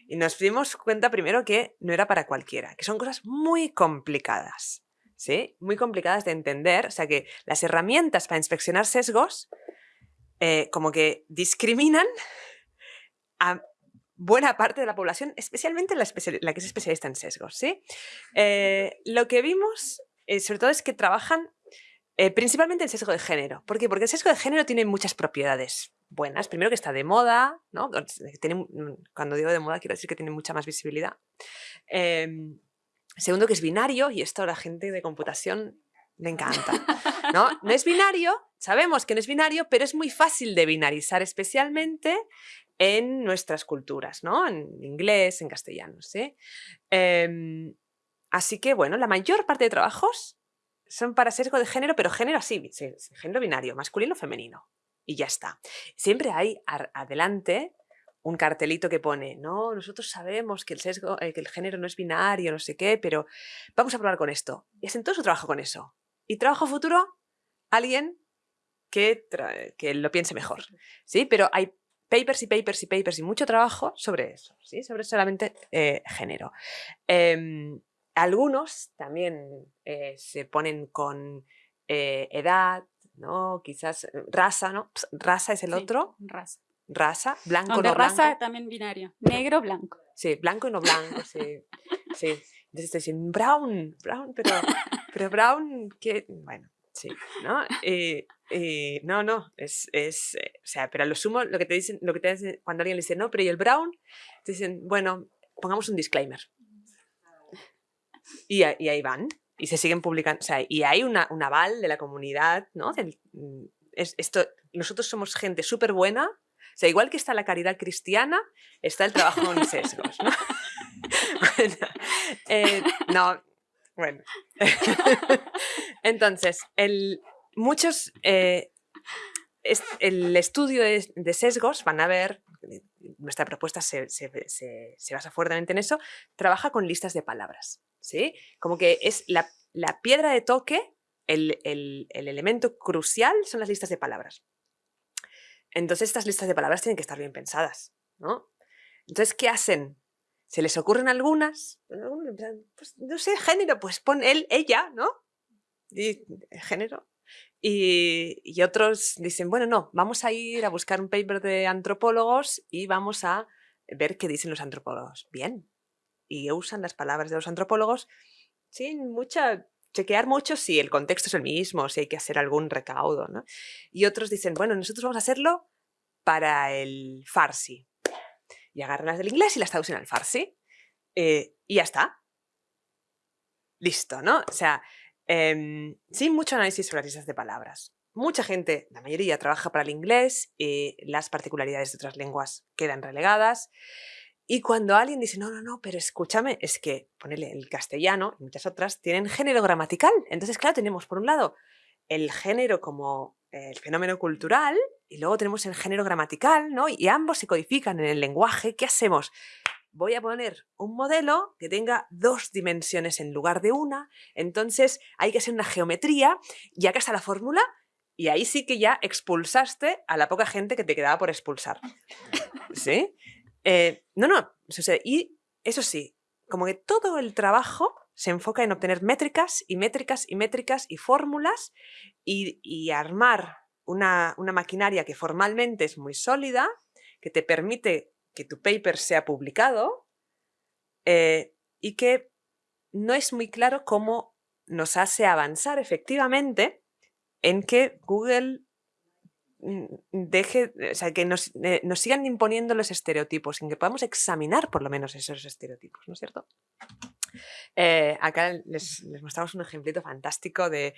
y nos dimos cuenta primero que no era para cualquiera, que son cosas muy complicadas, ¿sí? Muy complicadas de entender, o sea que las herramientas para inspeccionar sesgos eh, como que discriminan a buena parte de la población, especialmente la, que es especialista en sesgos, ¿sí? Eh, lo que vimos, eh, sobre todo, es que trabajan principalmente el sesgo de género. ¿Por qué? Porque el sesgo de género tiene muchas propiedades buenas. Primero que está de moda, ¿no? Tiene, cuando digo de moda quiero decir que tiene mucha más visibilidad. Em, segundo que es binario y esto a la gente de computación le encanta. ¿no? no es binario, sabemos que no es binario, pero es muy fácil de binarizar, especialmente en nuestras culturas, ¿no? En inglés, en castellano, ¿sí? Em, así que, bueno, la mayor parte de trabajos son para sesgo de género, pero género así, género binario, masculino, femenino, y ya está. Siempre hay adelante un cartelito que pone, no, nosotros sabemos que el sesgo, eh, que el género no es binario, no sé qué, pero vamos a probar con esto. Y hacen todo su trabajo con eso. Y trabajo futuro, alguien que, que lo piense mejor. ¿sí? Pero hay papers y papers y papers y mucho trabajo sobre eso, ¿sí? sobre solamente eh, género. Em, algunos también eh, se ponen con edad, ¿no? Quizás eh, raza, ¿no? Raza es el otro. Raza. Raza, blanco, no, raza también binario. Negro, blanco. Sí, blanco y no blanco, sí. sí. Entonces te dicen, Brown, Brown, pero, pero Brown, ¿qué? Bueno, sí, ¿no? Eh, eh, no, no, es, es eh, o sea, pero a lo sumo, lo que te dicen, lo que te dicen, cuando alguien le dice, no, pero ¿y el Brown? Te dicen, bueno, pongamos un disclaimer. Y, ahí van, y se siguen publicando, o sea, y hay una, un aval de la comunidad, ¿no? Mm, es, esto, nosotros somos gente súper buena, o sea, igual que está la caridad cristiana, está el trabajo en sesgos, ¿no? bueno, eh, no, bueno. Entonces, el, muchos, eh, el estudio de, sesgos, van a ver, nuestra propuesta se, basa fuertemente en eso, trabaja con listas de palabras, ¿sí? Como que es la, piedra de toque, el, el elemento crucial son las listas de palabras. Entonces estas listas de palabras tienen que estar bien pensadas, ¿no? Entonces, ¿qué hacen? ¿Se les ocurren algunas? Pues, no sé, género, pues pon él, ella, ¿no? Y, género. Y, otros dicen, bueno, no, vamos a ir a buscar un paper de antropólogos y vamos a ver qué dicen los antropólogos. Bien. Y usan las palabras de los antropólogos sin mucha chequear mucho si el contexto es el mismo, si hay que hacer algún recaudo. ¿no? Y otros dicen, bueno, nosotros vamos a hacerlo para el farsi. Y agarran las del inglés y las traducen al farsi. Eh, y ya está. Listo, ¿no? O sea, em, sin mucho análisis sobre las listas de palabras. Mucha gente, la mayoría, trabaja para el inglés, y las particularidades de otras lenguas quedan relegadas. Y cuando alguien dice, no, no, no, pero escúchame, es que, ponele, el castellano y muchas otras tienen género gramatical. Entonces, claro, tenemos por un lado el género como el fenómeno cultural y luego tenemos el género gramatical, ¿no? Y ambos se codifican en el lenguaje. ¿Qué hacemos? Voy a poner un modelo que tenga dos dimensiones en lugar de una, entonces hay que hacer una geometría y acá está la fórmula y ahí sí que ya expulsaste a la poca gente que te quedaba por expulsar. ¿Sí? Eh, no, no. Y eso sí, como que todo el trabajo se enfoca en obtener métricas y métricas y métricas y fórmulas y, armar una, maquinaria que formalmente es muy sólida, que te permite que tu paper sea publicado eh, y que no es muy claro cómo nos hace avanzar efectivamente en que Google Mm, deje, o sea, que nos, eh, nos, sigan imponiendo los estereotipos, en que podamos examinar por lo menos esos estereotipos, ¿no es cierto? Eh, acá les, mostramos un ejemplito fantástico de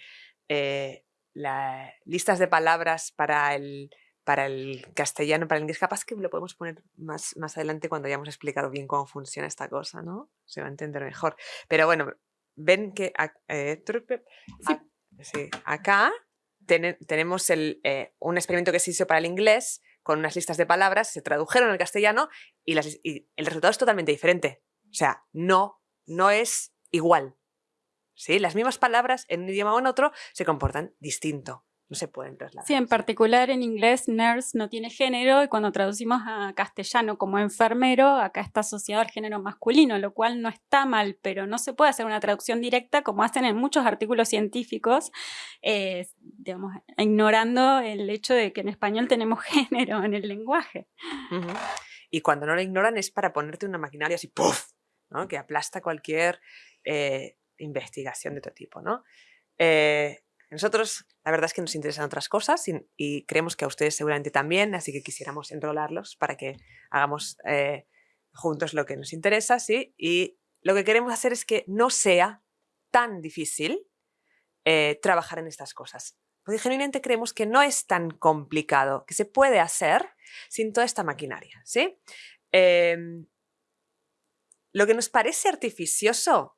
listas de palabras para el, para el castellano, para el inglés. Capaz que lo podemos poner más, más adelante cuando hayamos explicado bien cómo funciona esta cosa, ¿no? Se va a entender mejor. Pero bueno, ven que sí, acá tenemos eh, un experimento que se hizo para el inglés con unas listas de palabras, se tradujeron al castellano y, el resultado es totalmente diferente. O sea, no, no es igual. ¿Sí? Las mismas palabras en un idioma o en otro se comportan distinto no se pueden trasladar. Sí, en particular en inglés nurse no tiene género y cuando traducimos a castellano como enfermero, acá está asociado al género masculino, lo cual no está mal, pero no se puede hacer una traducción directa como hacen en muchos artículos científicos, eh, digamos, ignorando el hecho de que en español tenemos género en el lenguaje. Y cuando no lo ignoran es para ponerte una maquinaria así, ¡puff! ¿no? que aplasta cualquier eh, investigación de otro tipo. ¿no? Eh, nosotros, la verdad es que nos interesan otras cosas y, creemos que a ustedes seguramente también, así que quisiéramos enrolarlos para que hagamos eh, juntos lo que nos interesa, ¿sí? Y lo que queremos hacer es que no sea tan difícil eh, trabajar en estas cosas. Porque genuinamente creemos que no es tan complicado, que se puede hacer sin toda esta maquinaria, ¿sí? Em, lo que nos parece artificioso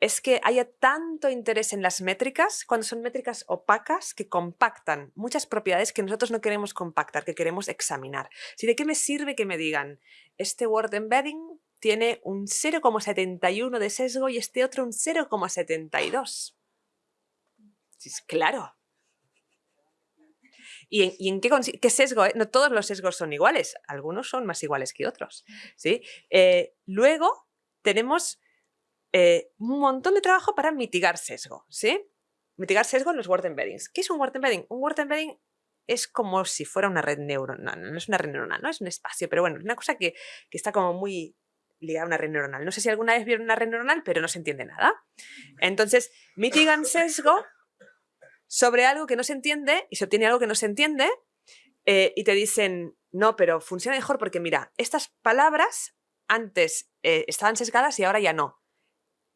es que haya tanto interés en las métricas cuando son métricas opacas que compactan muchas propiedades que nosotros no queremos compactar, que queremos examinar. Si ¿De qué me sirve que me digan este word embedding tiene un 0,71 de sesgo y este otro un 0,72? Sí, claro. ¿Y en, qué, sesgo? No todos los sesgos son iguales, algunos son más iguales que otros. ¿sí? Eh, luego tenemos eh, un montón de trabajo para mitigar sesgo, ¿sí? Mitigar sesgo en los word embeddings. ¿Qué es un word embedding? Un word embedding es como si fuera una red neuronal, no es una red neuronal, no es un espacio, pero bueno, es una cosa que, está como muy ligada a una red neuronal. No sé si alguna vez vieron una red neuronal, pero no se entiende nada. Entonces, mitigan sesgo sobre algo que no se entiende y se obtiene algo que no se entiende eh, y te dicen, no, pero funciona mejor porque mira, estas palabras antes eh, estaban sesgadas y ahora ya no.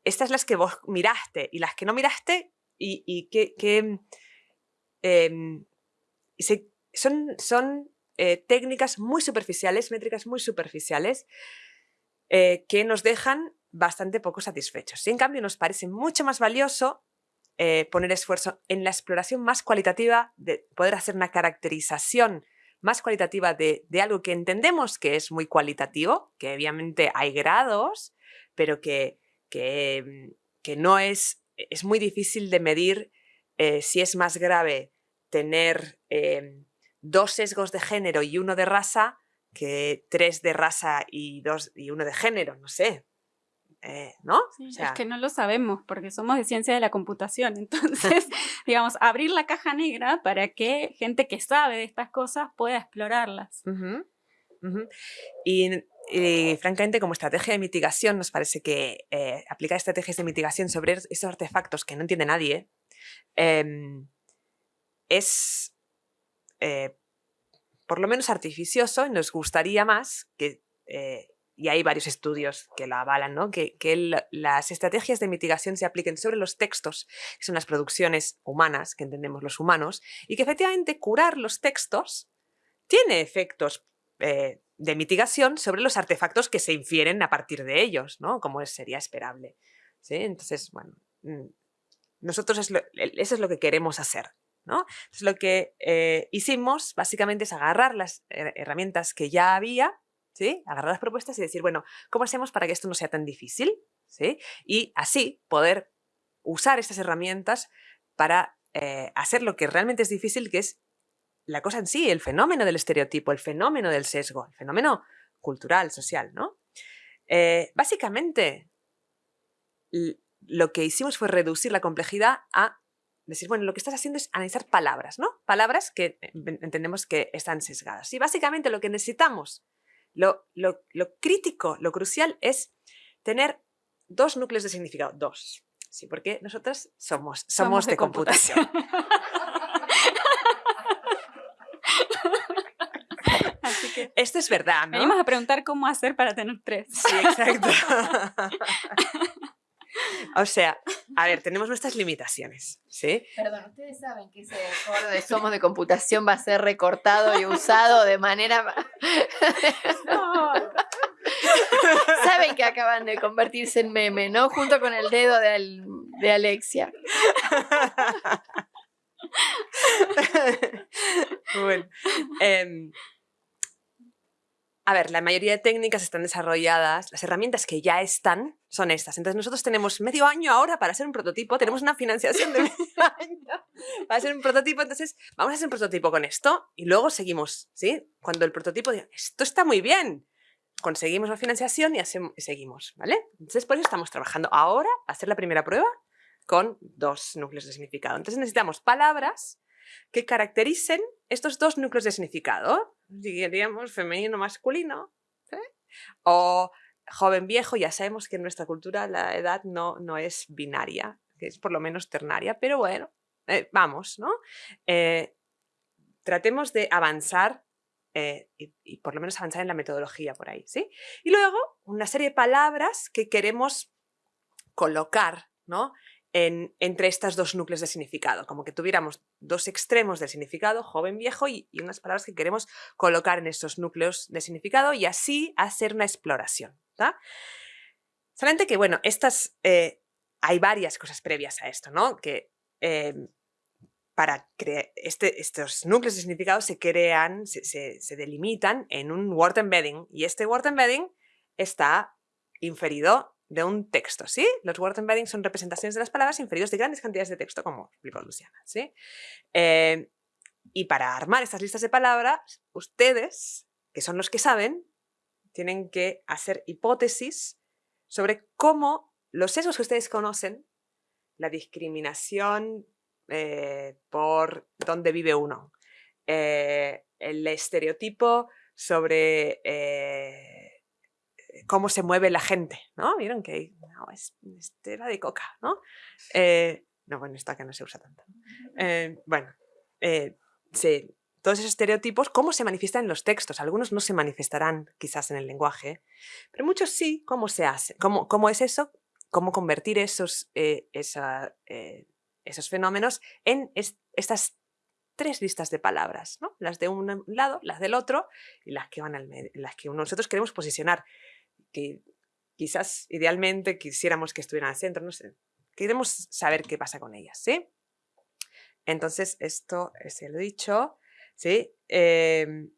Estas las que vos miraste y las que no miraste y, que, em, son, son eh, técnicas muy superficiales, métricas muy superficiales, eh, que nos dejan bastante poco satisfechos. Y en cambio nos parece mucho más valioso eh, poner esfuerzo en la exploración más cualitativa, de poder hacer una caracterización más cualitativa de, algo que entendemos que es muy cualitativo, que obviamente hay grados, pero que, que, no es, es muy difícil de medir si es más grave tener dos sesgos de género y uno de raza que tres de raza y, dos, y uno de género, no sé. Eh, ¿No? es que no lo sabemos porque somos de ciencia de la computación. Entonces, digamos, abrir la caja negra para que gente que sabe de estas cosas pueda explorarlas. Y, francamente, como estrategia de mitigación, nos parece que eh, aplicar estrategias de mitigación sobre esos artefactos que no entiende nadie em, es eh, por lo menos artificioso y nos gustaría más que, eh, y hay varios estudios que lo avalan, ¿no? que, las estrategias de mitigación se apliquen sobre los textos, que son las producciones humanas, que entendemos los humanos, y que efectivamente curar los textos tiene efectos eh, de mitigación sobre los artefactos que se infieren a partir de ellos, ¿no? como sería esperable. ¿sí? Entonces, bueno, mm, nosotros eso es lo que queremos hacer. Entonces lo que eh, hicimos básicamente es agarrar las herramientas que ya había, ¿sí? agarrar las propuestas y decir, bueno, ¿cómo hacemos para que esto no sea tan difícil? ¿sí? Y así poder usar estas herramientas para eh, hacer lo que realmente es difícil, que es la cosa en sí, el fenómeno del estereotipo, el fenómeno del sesgo, el fenómeno cultural, social, ¿no? Eh, básicamente, lo que hicimos fue reducir la complejidad a decir, bueno, lo que estás haciendo es analizar palabras, ¿no? Palabras que entendemos que están sesgadas. Y básicamente lo que necesitamos, lo, lo, crítico, lo crucial es tener dos núcleos de significado, dos. Sí, porque nosotras somos, somos, de, computación. que Esto es verdad, ¿no? Venimos a preguntar cómo hacer para tener tres. Sí, exacto. O sea, a ver, tenemos nuestras limitaciones, ¿sí? Perdón, ustedes saben que ese foro de Somos de Computación va a ser recortado y usado de manera... Saben que acaban de convertirse en meme, ¿no? Junto con el dedo de, de Alexia. bueno, eh, a ver, la mayoría de técnicas están desarrolladas, las herramientas que ya están son estas. Entonces nosotros tenemos medio año ahora para hacer un prototipo, tenemos una financiación de medio año para hacer un prototipo, entonces vamos a hacer un prototipo con esto y luego seguimos, ¿sí? Cuando el prototipo diga, esto está muy bien, conseguimos la financiación y, hacemos, seguimos, ¿vale? Entonces por eso estamos trabajando ahora a hacer la primera prueba con dos núcleos de significado. Entonces necesitamos palabras que caractericen estos dos núcleos de significado, diríamos femenino, masculino, o joven, viejo, ya sabemos que en nuestra cultura la edad no, no es binaria, que es por lo menos ternaria, pero bueno, eh, vamos, ¿no? Eh, tratemos de avanzar eh, y, y, por lo menos avanzar en la metodología por ahí, ¿sí? Y luego una serie de palabras que queremos colocar, ¿no? Entre estos dos núcleos de significado, como que tuviéramos dos extremos del significado, joven, viejo, y, unas palabras que queremos colocar en estos núcleos de significado y así hacer una exploración. Solamente que, bueno, estas, eh, hay varias cosas previas a esto, ¿no? Que em, para este, estos núcleos de significado se crean, se delimitan en un word embedding y este word embedding está inferido de un texto, ¿sí? Los word embeddings son representaciones de las palabras inferidos de grandes cantidades de texto, como explicó Luciana, ¿sí? Eh, y para armar estas listas de palabras, ustedes, que son los que saben, tienen que hacer hipótesis sobre cómo los sesgos que ustedes conocen, la discriminación eh, por dónde vive uno, eh, el estereotipo sobre cómo se mueve la gente, ¿no? Vieron que no, es, era de coca, ¿no? Eh, no, bueno, esto acá no se usa tanto. Eh, bueno, sí, todos esos estereotipos, ¿cómo se manifiestan en los textos? Algunos no se manifestarán quizás en el lenguaje, pero muchos sí, ¿cómo se hace? ¿Cómo, cómo es eso? ¿Cómo convertir esos, esa, esos fenómenos en estas tres listas de palabras, ¿no? las de un lado, las del otro y las que van al las que nosotros queremos posicionar, que quizás idealmente quisiéramos que estuvieran al centro, no sé, queremos saber qué pasa con ellas, ¿sí? Entonces, esto se lo he dicho, ¿sí? Em,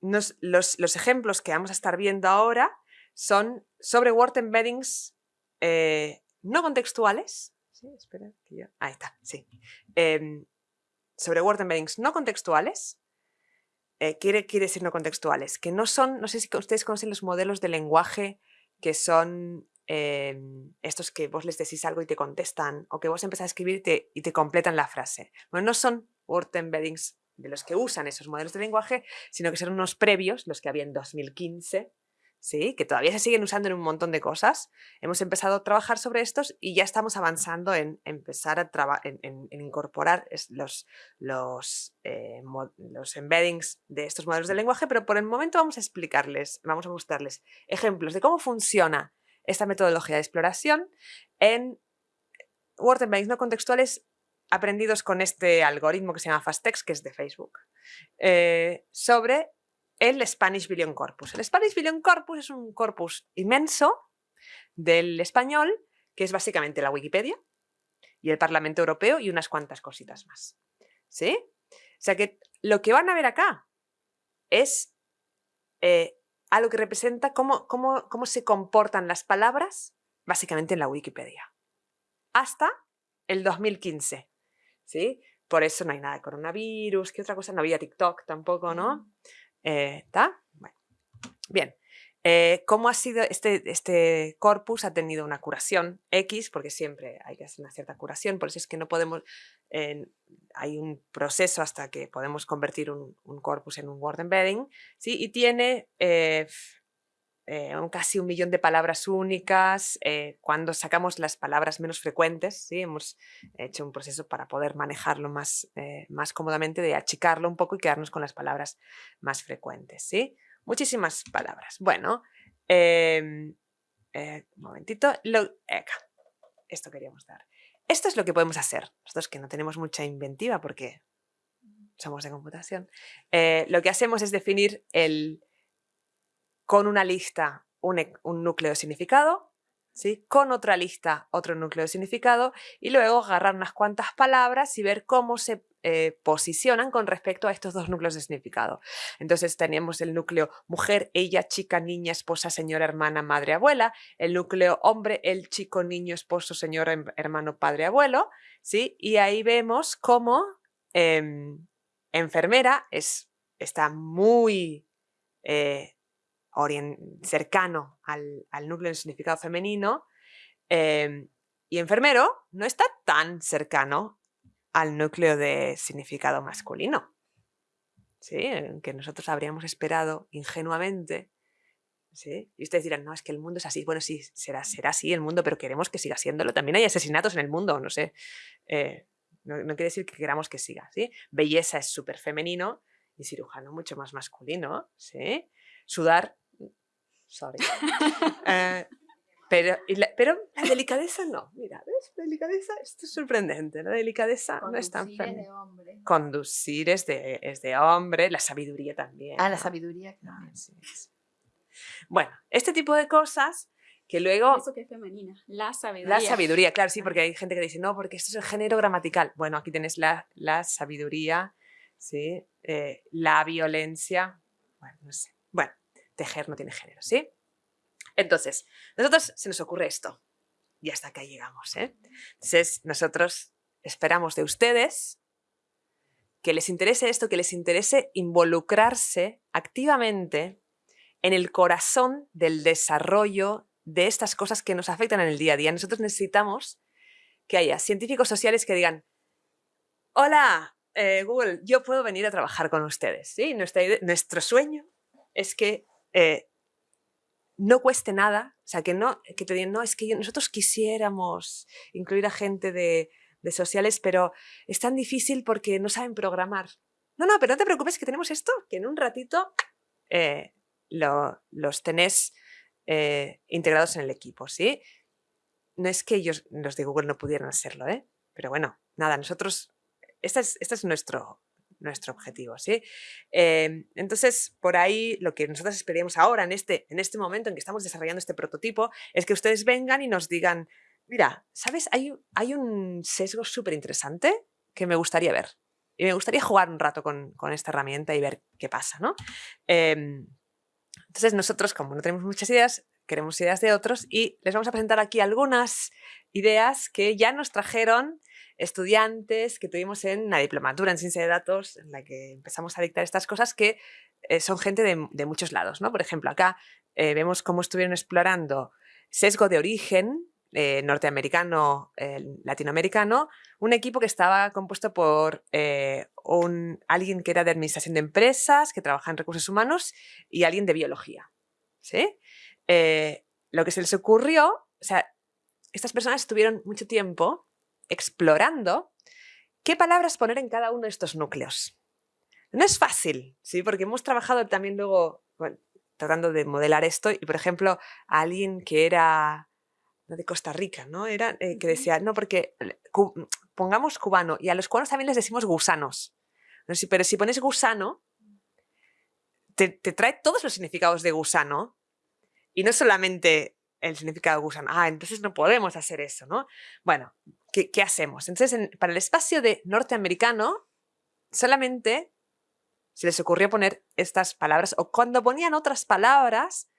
los, los, ejemplos que vamos a estar viendo ahora son sobre word embeddings eh, no contextuales, ¿sí? Espera. Ahí está, sí. Em, sobre word embeddings no contextuales, eh, quiere, quiere decir no contextuales, que no son, no sé si ustedes conocen los modelos de lenguaje que son em, estos que vos les decís algo y te contestan, o que vos empezás a escribir y te, completan la frase. Bueno, no son word embeddings de los que usan esos modelos de lenguaje, sino que son unos previos, los que había en 2015, ¿sí? que todavía se siguen usando en un montón de cosas. Hemos empezado a trabajar sobre estos y ya estamos avanzando en empezar a en, incorporar los, los, eh, los embeddings de estos modelos de lenguaje, pero por el momento vamos a explicarles, vamos a mostrarles ejemplos de cómo funciona esta metodología de exploración en Word Embeddings no contextuales aprendidos con este algoritmo que se llama FastText, que es de Facebook, eh, sobre el Spanish Billion Corpus. El Spanish Billion Corpus es un corpus inmenso del español, que es básicamente la Wikipedia y el Parlamento Europeo y unas cuantas cositas más. ¿Sí? O sea que lo que van a ver acá es eh, algo que representa cómo, cómo, cómo se comportan las palabras básicamente en la Wikipedia. Hasta el 2015. ¿Sí? Por eso no hay nada de coronavirus, ¿qué otra cosa? No había TikTok tampoco, ¿no? ¿Está? Eh, bueno. Bien. Eh, ¿Cómo ha sido este, este corpus? Ha tenido una curación X, porque siempre hay que hacer una cierta curación, por eso es que no podemos, hay un proceso hasta que podemos convertir un, corpus en un word embedding, ¿sí? y tiene eh, eh, casi un millón de palabras únicas. Eh, cuando sacamos las palabras menos frecuentes, ¿sí? hemos hecho un proceso para poder manejarlo más, eh, más cómodamente, de achicarlo un poco y quedarnos con las palabras más frecuentes. ¿sí? Muchísimas palabras. Bueno, em, un momentito. esto queríamos dar. Esto es lo que podemos hacer. Nosotros que no tenemos mucha inventiva porque somos de computación. lo que hacemos es definir el, con una lista un, núcleo de significado, ¿sí? con otra lista otro núcleo de significado y luego agarrar unas cuantas palabras y ver cómo se eh, posicionan con respecto a estos dos núcleos de significado. Entonces tenemos el núcleo mujer, ella, chica, niña, esposa, señora, hermana, madre, abuela, el núcleo hombre, el chico, niño, esposo, señor, em, hermano, padre, abuelo, ¿sí? y ahí vemos cómo em, enfermera es, está muy... Eh, cercano al, núcleo de significado femenino em, y enfermero no está tan cercano al núcleo de significado masculino. ¿Sí? Que nosotros habríamos esperado ingenuamente. ¿sí? Y ustedes dirán, no, es que el mundo es así. Bueno, sí, será, será así el mundo, pero queremos que siga siéndolo. También hay asesinatos en el mundo, no sé. Eh, no, quiere decir que queramos que siga. ¿sí? Belleza es súper femenino y cirujano mucho más masculino. ¿sí? Sudar sorry. Eh, pero, la, pero la delicadeza no. Mira, ¿ves? La delicadeza, esto es sorprendente. La delicadeza no es tan es de hombre. Conducir es de, es de hombre, la sabiduría también. Ah, la sabiduría, claro. Bueno, este tipo de cosas que luego... Eso que es femenina, la sabiduría. La sabiduría, claro, sí, porque hay gente que dice, no, porque esto es el género gramatical. Bueno, aquí tienes la, la sabiduría, ¿sí? Eh, la violencia, bueno, no sé. Bueno, tejer no tiene género, ¿sí? Entonces, nosotros se nos ocurre esto. Y hasta acá llegamos, ¿eh? Entonces, nosotros esperamos de ustedes que les interese esto, que les interese involucrarse activamente en el corazón del desarrollo de estas cosas que nos afectan en el día a día. Nosotros necesitamos que haya científicos sociales que digan, hola, eh, Google, yo puedo venir a trabajar con ustedes. ¿sí? nuestro sueño es que eh, no cueste nada, o sea, que, no, que te digan, no, es que nosotros quisiéramos incluir a gente de, de sociales, pero es tan difícil porque no saben programar. No, no, pero no te preocupes que tenemos esto, que en un ratito eh, lo, los tenés eh, integrados en el equipo, ¿sí? No es que ellos, los de Google, no pudieran hacerlo, ¿eh? Pero bueno, nada, nosotros, este es, este es nuestro, nuestro objetivo, ¿sí? Em, entonces, por ahí lo que nosotros esperamos ahora, en este, en este momento en que estamos desarrollando este prototipo, es que ustedes vengan y nos digan, mira, ¿sabes? Hay, un sesgo súper interesante que me gustaría ver. Y me gustaría jugar un rato con, con esta herramienta y ver qué pasa, ¿no? Em, entonces nosotros, como no tenemos muchas ideas, queremos ideas de otros y les vamos a presentar aquí algunas ideas que ya nos trajeron estudiantes que tuvimos en la diplomatura en ciencia de datos, en la que empezamos a dictar estas cosas que eh, son gente de, muchos lados. ¿no? Por ejemplo, acá eh, vemos cómo estuvieron explorando sesgo de origen eh, norteamericano, latinoamericano, un equipo que estaba compuesto por un, alguien que era de administración de empresas, que trabaja en recursos humanos, y alguien de biología. ¿sí? Lo que se les ocurrió, o sea, estas personas estuvieron mucho tiempo explorando qué palabras poner en cada uno de estos núcleos. No es fácil, ¿sí? porque hemos trabajado también luego tratando de modelar esto y, por ejemplo, alguien que era de Costa Rica, ¿no? Era eh, que decía, no, porque pongamos cubano y a los cubanos también les decimos gusanos. Pero si pones gusano, te, trae todos los significados de gusano y no solamente el significado de gusano. Ah, entonces no podemos hacer eso, ¿no? Bueno, ¿qué, hacemos? Entonces, para el espacio de norteamericano, solamente se les ocurrió poner estas palabras, o cuando ponían otras palabras,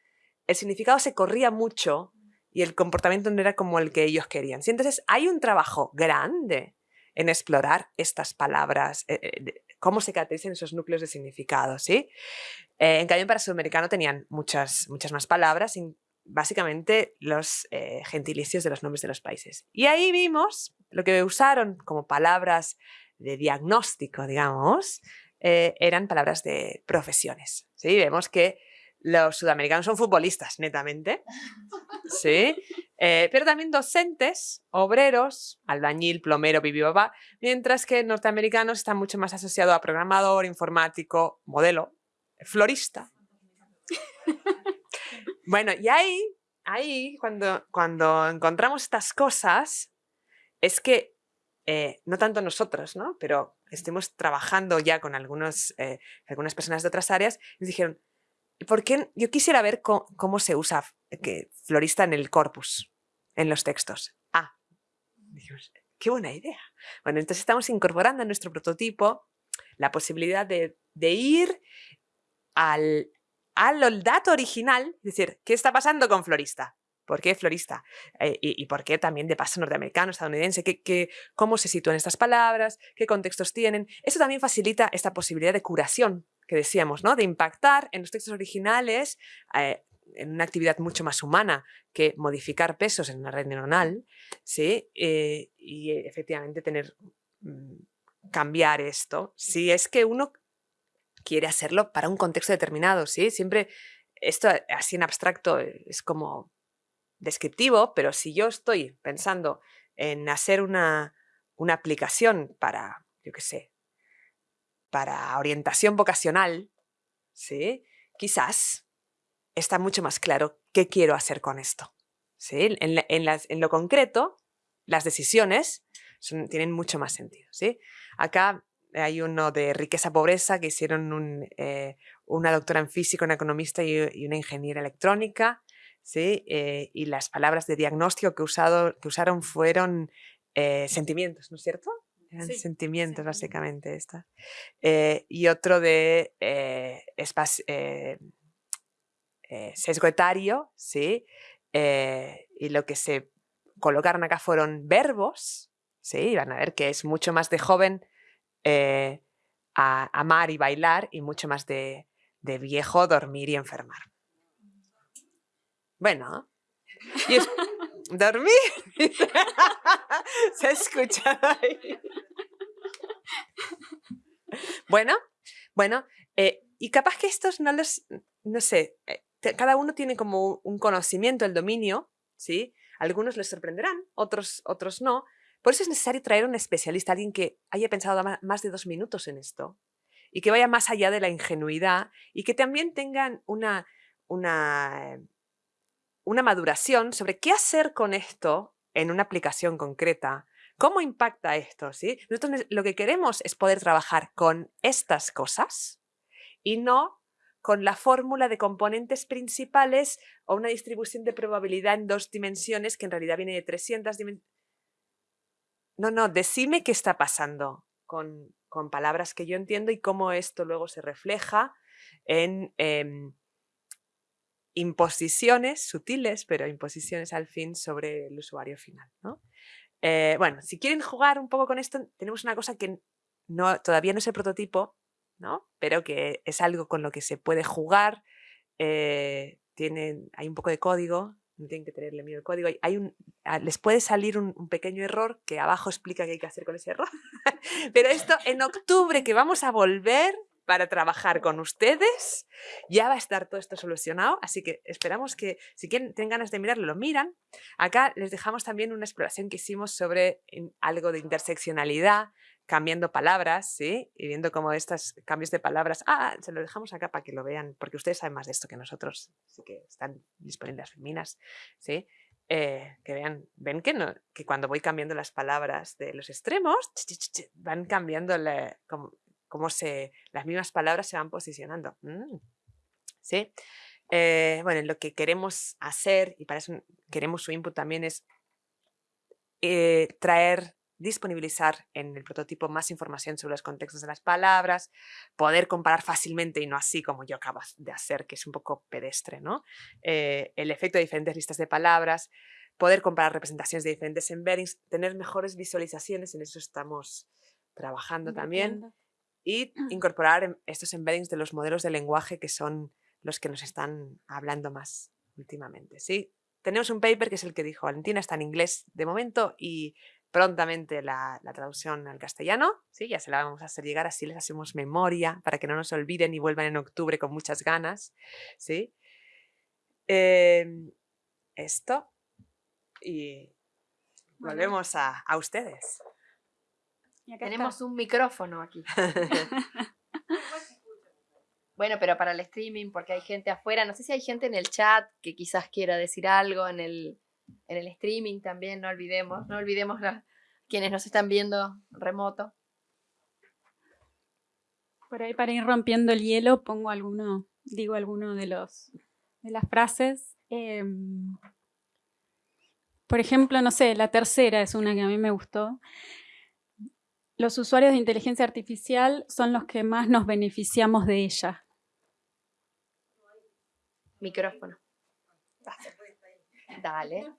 el significado se corría mucho y el comportamiento no era como el que ellos querían. Entonces hay un trabajo grande en explorar estas palabras, eh, eh, cómo se caracterizan esos núcleos de significado. ¿sí? Eh, en cambio, para sudamericano tenían muchas, muchas más palabras, básicamente los gentilicios de los nombres de los países. Y ahí vimos lo que usaron como palabras de diagnóstico, digamos, eran palabras de profesiones. ¿sí? Vemos que los sudamericanos son futbolistas, netamente. Sí. Eh, pero también docentes, obreros, albañil, plomero, papá, mientras que norteamericanos están mucho más asociados a programador, informático, modelo, florista. Bueno, y ahí, ahí cuando, cuando encontramos estas cosas, es que eh, no tanto nosotros, ¿no? pero estemos trabajando ya con algunos, eh, algunas personas de otras áreas, nos dijeron, qué? yo quisiera ver cómo, se usa que, florista en el corpus, en los textos. Ah, dijimos, qué buena idea. Bueno, entonces estamos incorporando en nuestro prototipo la posibilidad de, ir al, al dato original, es decir, ¿qué está pasando con florista? ¿Por qué florista? Eh, y, por qué también de paso norteamericano, estadounidense? ¿Qué, cómo se sitúan estas palabras? ¿Qué contextos tienen? Eso también facilita esta posibilidad de curación que decíamos, ¿no? De impactar en los textos originales eh, en una actividad mucho más humana que modificar pesos en una red neuronal, ¿sí? Eh, y efectivamente tener, mm, cambiar esto, si es que uno quiere hacerlo para un contexto determinado, ¿sí? Siempre esto así en abstracto es como descriptivo, pero si yo estoy pensando en hacer una, una aplicación para, yo qué sé, para orientación vocacional, ¿sí? quizás está mucho más claro qué quiero hacer con esto. ¿sí? En, en lo concreto, las decisiones tienen mucho más sentido. ¿sí? Acá hay uno de riqueza-pobreza que hicieron eh, una doctora en físico, una economista y, una ingeniera electrónica. ¿sí? Eh, y las palabras de diagnóstico que, usado, que usaron fueron eh, sentimientos, ¿no es cierto? Eran sentimientos, básicamente, esta. y otro de sesgo etario, ¿sí? y lo que se colocaron acá fueron verbos, ¿sí? van a ver que es mucho más de joven a amar y bailar y mucho más de, de viejo dormir y enfermar. Bueno, y dormir. Se ha escuchado ahí. Bueno, bueno, eh, y capaz que estos no los, no sé, eh, cada uno tiene como un conocimiento, el dominio, ¿sí? Algunos les sorprenderán, otros, otros no. Por eso es necesario traer un especialista, alguien que haya pensado más de dos minutos en esto y que vaya más allá de la ingenuidad y que también tengan una, una, maduración sobre qué hacer con esto en una aplicación concreta, ¿Cómo impacta esto? Nosotros lo que queremos es poder trabajar con estas cosas y no con la fórmula de componentes principales o una distribución de probabilidad en dos dimensiones que en realidad viene de 300 dimensiones. No, no, decime qué está pasando con, palabras que yo entiendo y cómo esto luego se refleja en em, imposiciones sutiles, pero imposiciones al fin sobre el usuario final. ¿no? Eh, bueno, si quieren jugar un poco con esto, tenemos una cosa que no, todavía no es el prototipo, ¿no? pero que es algo con lo que se puede jugar. Eh, hay un poco de código, no tienen que tenerle miedo al código. Hay un, ah, les puede salir un, un, pequeño error que abajo explica qué hay que hacer con ese error. pero esto en octubre que vamos a volver para trabajar con ustedes. Ya va a estar todo esto solucionado, así que esperamos que si quieren, tienen ganas de mirarlo, lo miran. Acá les dejamos también una exploración que hicimos sobre algo de interseccionalidad, cambiando palabras, ¿sí? Y viendo cómo estos cambios de palabras... Ah, se lo dejamos acá para que lo vean, porque ustedes saben más de esto que nosotros, así que están disponibles las minas, ¿sí? Eh, que vean, ven que, no, que cuando voy cambiando las palabras de los extremos, van cambiando la, se, las mismas palabras se van posicionando. Mm, ¿Sí? Eh, bueno, lo que queremos hacer, y para eso queremos su input también, es eh, traer, disponibilizar en el prototipo más información sobre los contextos de las palabras, poder comparar fácilmente y no así como yo acabo de hacer, que es un poco pedestre, ¿no? Eh, el efecto de diferentes listas de palabras, poder comparar representaciones de diferentes embeddings, tener mejores visualizaciones, en eso estamos trabajando también y incorporar estos embeddings de los modelos de lenguaje que son los que nos están hablando más últimamente. ¿sí? Tenemos un paper que es el que dijo Valentina, está en inglés de momento y prontamente la, traducción al castellano, ¿sí? ya se la vamos a hacer llegar, así les hacemos memoria para que no nos olviden y vuelvan en octubre con muchas ganas. ¿sí? Em, esto y volvemos a, a ustedes. Tenemos un micrófono aquí. bueno, pero para el streaming, porque hay gente afuera, no sé si hay gente en el chat que quizás quiera decir algo en el, en el streaming también, no olvidemos, no olvidemos quienes nos están viendo remoto. Por ahí para ir rompiendo el hielo pongo alguno, digo alguno de los de las frases. Em, por ejemplo, no sé, la tercera es una que a mí me gustó. Los usuarios de inteligencia artificial son los que más nos beneficiamos de ella. Micrófono. Dale.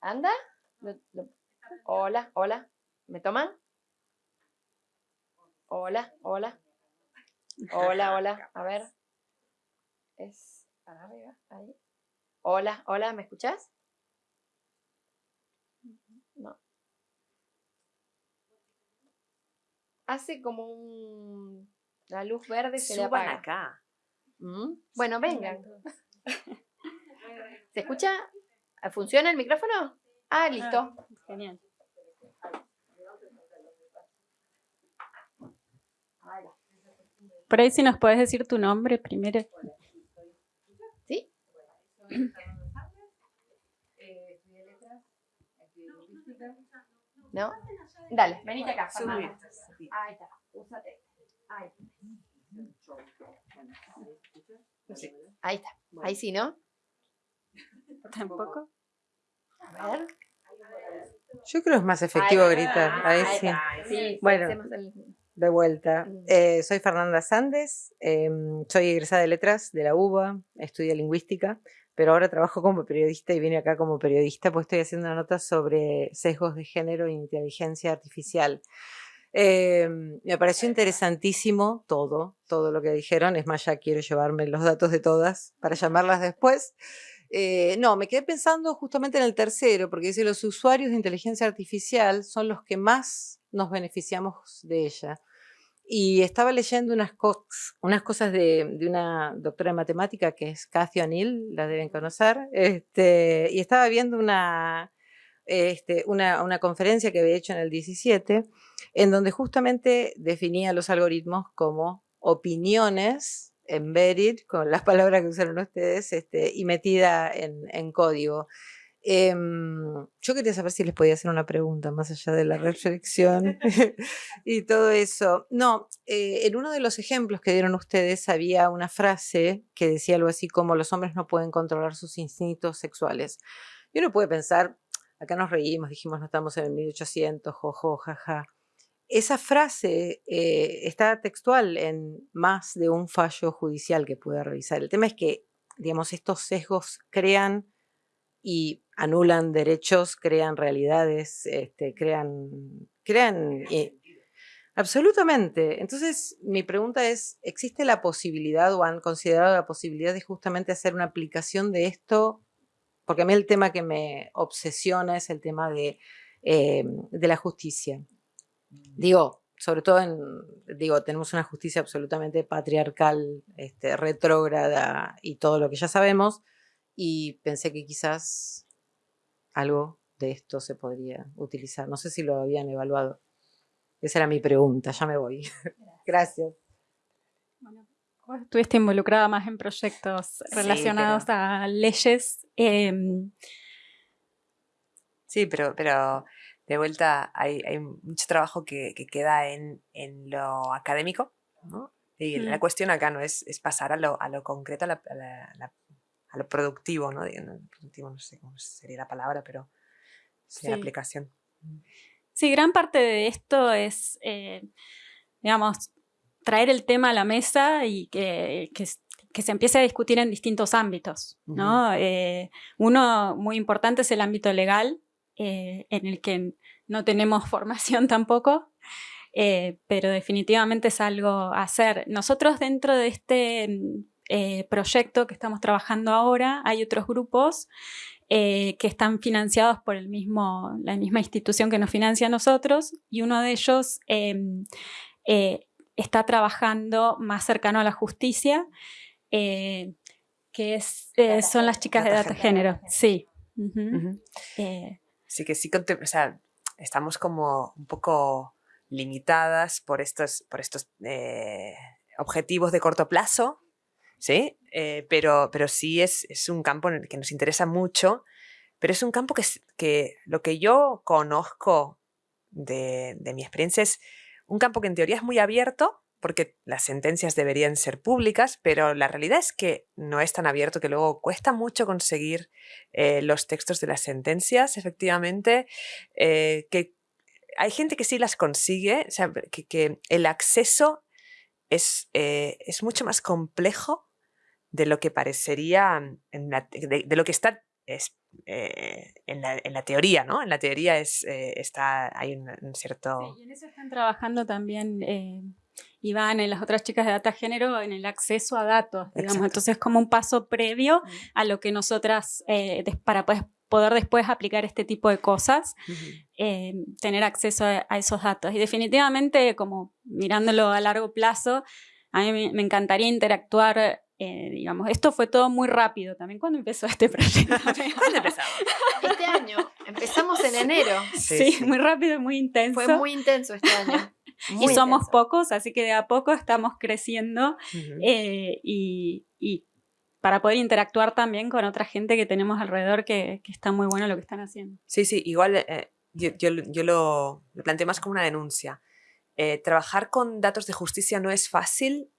Anda. Hola, hola. ¿Me toman? Hola, hola. Hola, hola. A ver. Es para arriba. Ahí. Hola, hola. ¿Me escuchas? hace como un... La luz verde se le apaga. acá. ¿Mm? Bueno, vengan. ¿Se escucha? ¿Funciona el micrófono? Ah, listo. Ah, genial. Por ahí si nos puedes decir tu nombre primero. ¿Sí? ¿No? Dale, venite acá. Ahí está, úsate. Ahí. Ahí está. Ahí sí, ¿no? ¿Tampoco? A ver. Yo creo que es más efectivo gritar. Ahí, sí. bueno, de vuelta. Mm. Eh, soy Fernanda Sandes, em, soy egresada de letras de la UBA, estudio lingüística, pero ahora trabajo como periodista y vine acá como periodista, pues estoy haciendo una nota sobre sesgos de género e inteligencia artificial. Em, me pareció interesantísimo todo, todo lo que dijeron. Es más, ya quiero llevarme los datos de todas para llamarlas después. Eh, no, me quedé pensando justamente en el tercero, porque dice los usuarios de inteligencia artificial son los que más nos beneficiamos de ella. Y estaba leyendo unas, unas cosas de, una doctora de matemática que es Cathy O'Neill, la deben conocer, este, y estaba viendo una, este, una, una, conferencia que había hecho en el 17, en donde justamente definía los algoritmos como opiniones embedded, con las palabras que usaron ustedes, este, y metida en, en código. Em, yo quería saber si les podía hacer una pregunta más allá de la reflexión y todo eso. No, eh, en uno de los ejemplos que dieron ustedes había una frase que decía algo así como los hombres no pueden controlar sus instintos sexuales. Y uno puede pensar, acá nos reímos, dijimos no estamos en el 1800, jojo, jaja. Esa frase eh, está textual en más de un fallo judicial que pude revisar. El tema es que, digamos, estos sesgos crean y anulan derechos, crean realidades, este, crean, crean eh, absolutamente. Entonces, mi pregunta es, ¿existe la posibilidad o han considerado la posibilidad de justamente hacer una aplicación de esto? Porque a mí el tema que me obsesiona es el tema de, eh, de la justicia. Digo, sobre todo en, digo, tenemos una justicia absolutamente patriarcal, este, retrógrada y todo lo que ya sabemos, y pensé que quizás algo de esto se podría utilizar. No sé si lo habían evaluado. Esa era mi pregunta, ya me voy. Gracias. Estuviste involucrada más en proyectos relacionados a leyes. Em, sí, pero, pero de vuelta hay, mucho trabajo que, queda en, lo académico, Y la mm. cuestión acá no es, pasar a lo, concreto, a la, a lo productivo, ¿no? productivo no sé cómo sería la palabra, pero sí, la aplicación. Sí, gran parte de esto es, eh, digamos, traer el tema a la mesa y que, se empiece a discutir en distintos ámbitos, ¿no? Eh, uno muy importante es el ámbito legal, eh, en el que no tenemos formación tampoco, pero definitivamente es algo a hacer. Nosotros dentro de este eh, proyecto que estamos trabajando ahora, hay otros grupos eh, que están financiados por el mismo, la misma institución que nos financia a nosotros y uno de ellos em, eh, está trabajando más cercano a la justicia, que es, son las chicas de data género. Sí. sí que sí, o sea, estamos como un poco limitadas por estos, por estos objetivos de corto plazo ¿sí? Eh, pero, pero sí es, es, un campo en el que nos interesa mucho, pero es un campo que, que lo que yo conozco de, de mi experiencia es un campo que en teoría es muy abierto, porque las sentencias deberían ser públicas, pero la realidad es que no es tan abierto, que luego cuesta mucho conseguir eh, los textos de las sentencias, efectivamente, eh, que hay gente que sí las consigue, o sea, que, el acceso es, es mucho más complejo de lo que parecería, en de, lo que está es, eh, en, la, en, la, teoría, ¿no? En la teoría es, eh, está, hay un, cierto... Sí, y en eso están trabajando también eh, Iván y las otras chicas de data género en el acceso a datos, digamos. Entonces, como un paso previo a lo que nosotras, para poder después aplicar este tipo de cosas, tener acceso a, a, esos datos. Y definitivamente, como mirándolo a largo plazo, a mí me encantaría interactuar eh, digamos, esto fue todo muy rápido también. ¿Cuándo empezó este proyecto? ¿Cuándo empezamos? Este año. Empezamos en enero. Sí, muy rápido y muy intenso. Fue muy intenso este año. y somos pocos, así que de a poco estamos creciendo eh, y, y, para poder interactuar también con otra gente que tenemos alrededor que, que está muy bueno lo que están haciendo. Sí, sí, igual eh, yo, yo, yo, lo, lo planteo más como una denuncia. trabajar con datos de justicia no es fácil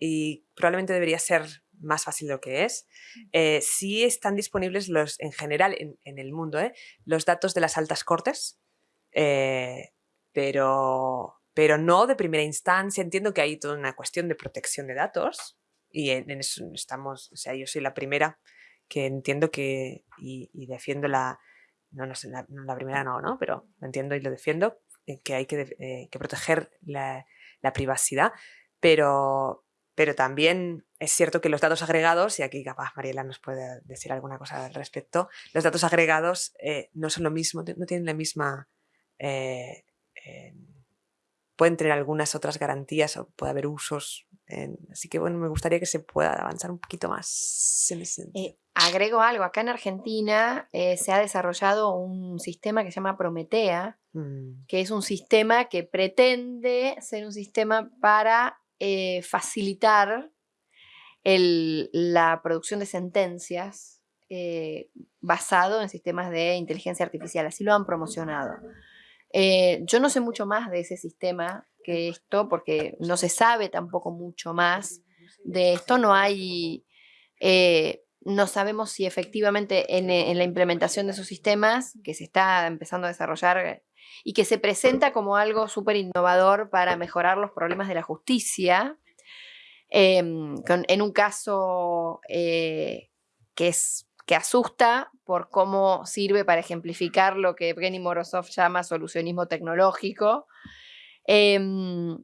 y probablemente debería ser más fácil de lo que es. Eh, sí están disponibles los, en general en, el mundo ¿eh? los datos de las altas cortes, eh, pero, pero no de primera instancia. Entiendo que hay toda una cuestión de protección de datos y en, eso estamos, o sea, yo soy la primera que entiendo que y, defiendo la, no, no sé, la, la, primera no, ¿no? Pero lo entiendo y lo defiendo, que hay que, que proteger la, la privacidad, pero, pero también es cierto que los datos agregados, y aquí capaz Mariela nos puede decir alguna cosa al respecto, los datos agregados eh, no son lo mismo, no tienen la misma eh, pueden tener algunas otras garantías o puede haber usos. así que bueno, me gustaría que se pueda avanzar un poquito más en ese sentido. Eh, agrego algo, acá en Argentina eh, se ha desarrollado un sistema que se llama Prometea, mm. que es un sistema que pretende ser un sistema para eh, facilitar la producción de sentencias basado en sistemas de inteligencia artificial, así lo han promocionado. Eh, yo no sé mucho más de ese sistema que esto, porque no se sabe tampoco mucho más de esto. No hay, eh, no sabemos si efectivamente en, en, la implementación de esos sistemas, que se está empezando a desarrollar y que se presenta como algo súper innovador para mejorar los problemas de la justicia, em, en un caso eh, que es que asusta por cómo sirve para ejemplificar lo que Evgeny Morozov llama solucionismo tecnológico. Em,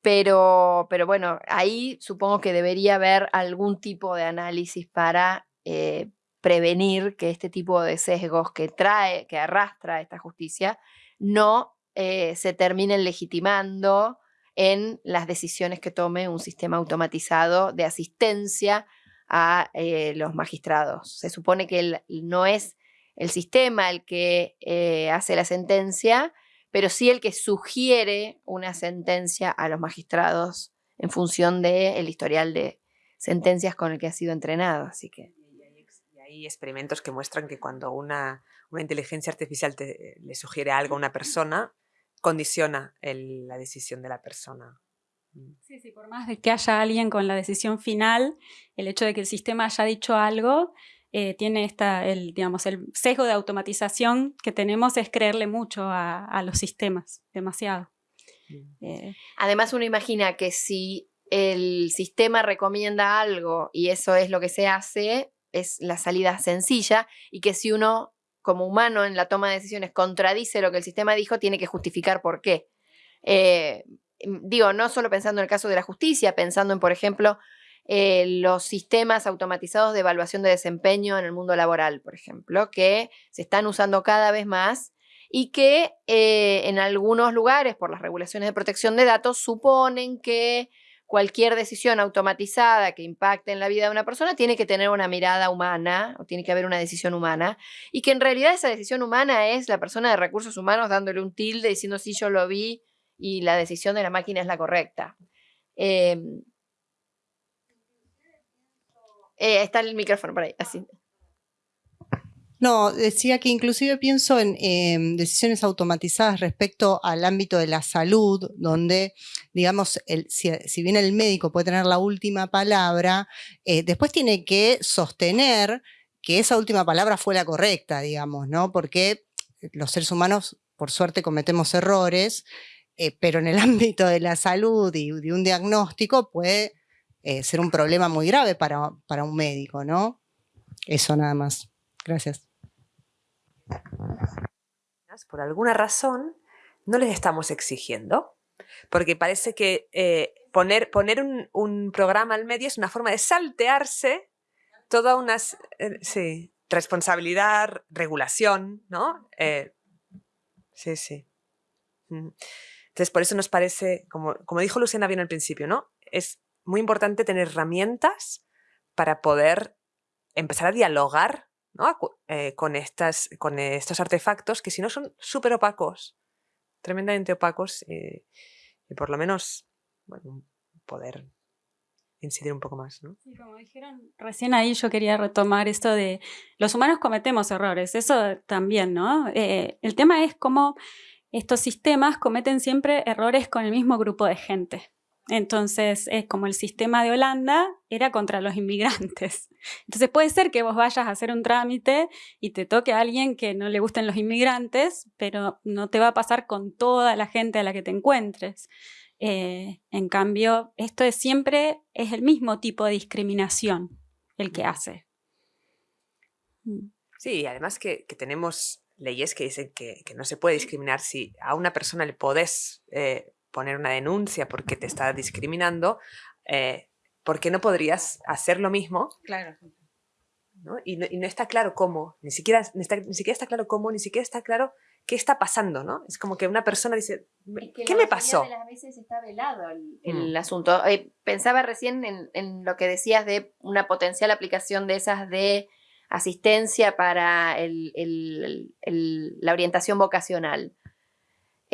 pero, pero bueno, ahí supongo que debería haber algún tipo de análisis para eh, prevenir que este tipo de sesgos que trae, que arrastra esta justicia, no eh, se terminen legitimando en las decisiones que tome un sistema automatizado de asistencia a eh, los magistrados. Se supone que no es el sistema el que eh, hace la sentencia, pero sí el que sugiere una sentencia a los magistrados en función del historial de sentencias con el que ha sido entrenado. Así que... Hay experimentos que muestran que cuando una, una inteligencia artificial le sugiere algo a una persona, condiciona la decisión de la persona. Mm. Sí, sí, por más de que haya alguien con la decisión final, el hecho de que el sistema haya dicho algo, eh, tiene esta, el, digamos, el sesgo de automatización que tenemos es creerle mucho a, los sistemas, demasiado. Eh, Además uno imagina que si el sistema recomienda algo y eso es lo que se hace, es la salida sencilla y que si uno como humano en la toma de decisiones contradice lo que el sistema dijo, tiene que justificar por qué. Eh, Em, digo, no solo pensando en el caso de la justicia, pensando en, por ejemplo, eh, los sistemas automatizados de evaluación de desempeño en el mundo laboral, por ejemplo, que se están usando cada vez más y que eh, en algunos lugares, por las regulaciones de protección de datos, suponen que cualquier decisión automatizada que impacte en la vida de una persona tiene que tener una mirada humana o tiene que haber una decisión humana y que en realidad esa decisión humana es la persona de recursos humanos dándole un tilde diciendo si yo lo vi y la decisión de la máquina es la correcta. Em, eh, está el micrófono por ahí, así. No, decía que inclusive pienso en decisiones automatizadas respecto al ámbito de la salud, donde, digamos, el, si, bien el médico puede tener la última palabra, eh, después tiene que sostener que esa última palabra fue la correcta, digamos, ¿no? Porque los seres humanos, por suerte, cometemos errores eh, pero en el ámbito de la salud y de un diagnóstico puede eh, ser un problema muy grave para, para, un médico, ¿no? Eso nada más. Gracias. Por alguna razón no les estamos exigiendo, porque parece que eh, poner, poner un, programa al medio es una forma de saltearse toda una sí, responsabilidad, regulación, ¿no? sí, sí. Mm. Entonces, por eso nos parece, como, como dijo Luciana bien al principio, ¿no? Es muy importante tener herramientas para poder empezar a dialogar eh, con, estas, con estos artefactos que si no son súper opacos, tremendamente opacos, eh, y por lo menos poder incidir un poco más. ¿no? Como dijeron recién ahí, yo quería retomar esto de los humanos cometemos errores, eso también, ¿no? Eh, el tema es cómo estos sistemas cometen siempre errores con el mismo grupo de gente. Entonces, es como el sistema de Holanda era contra los inmigrantes. Entonces, puede ser que vos vayas a hacer un trámite y te toque a alguien que no le gusten los inmigrantes, pero no te va a pasar con toda la gente a la que te encuentres. Eh, en cambio, esto es siempre es el mismo tipo de discriminación el que hace. Mm. Sí, además que, que tenemos leyes que dicen que, no se puede discriminar si a una persona le podés eh, poner una denuncia porque te está discriminando, eh, ¿por qué no podrías hacer lo mismo? Claro. Y, no, está claro cómo, ni siquiera, ni, siquiera está claro cómo, ni siquiera está claro ¿qué está pasando? ¿no? Es como que una persona dice, ¿qué me pasó? De las veces está velado el, mm. asunto. Eh, pensaba recién en, lo que decías de una potencial aplicación de esas de asistencia para la orientación vocacional.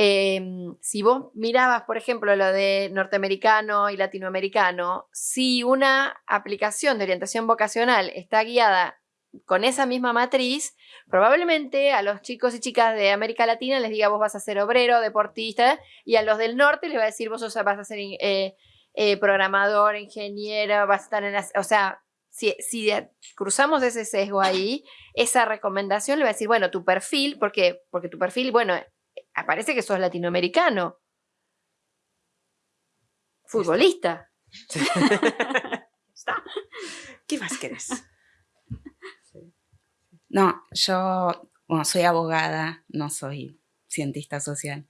Em, si vos mirabas, por ejemplo, lo de norteamericano y latinoamericano, si una aplicación de orientación vocacional está guiada con esa misma matriz, probablemente a los chicos y chicas de América Latina les diga vos vas a ser obrero, deportista, y a los del norte les va a decir vos vas a ser eh, eh, programador, ingeniero, vas a estar en la... O sea, si, si, cruzamos ese sesgo ahí, esa recomendación le va a decir, bueno, tu perfil, porque tu perfil, bueno, aparece que sos latinoamericano. Futbolista. ¿Qué más querés? No, yo soy abogada, no soy cientista social.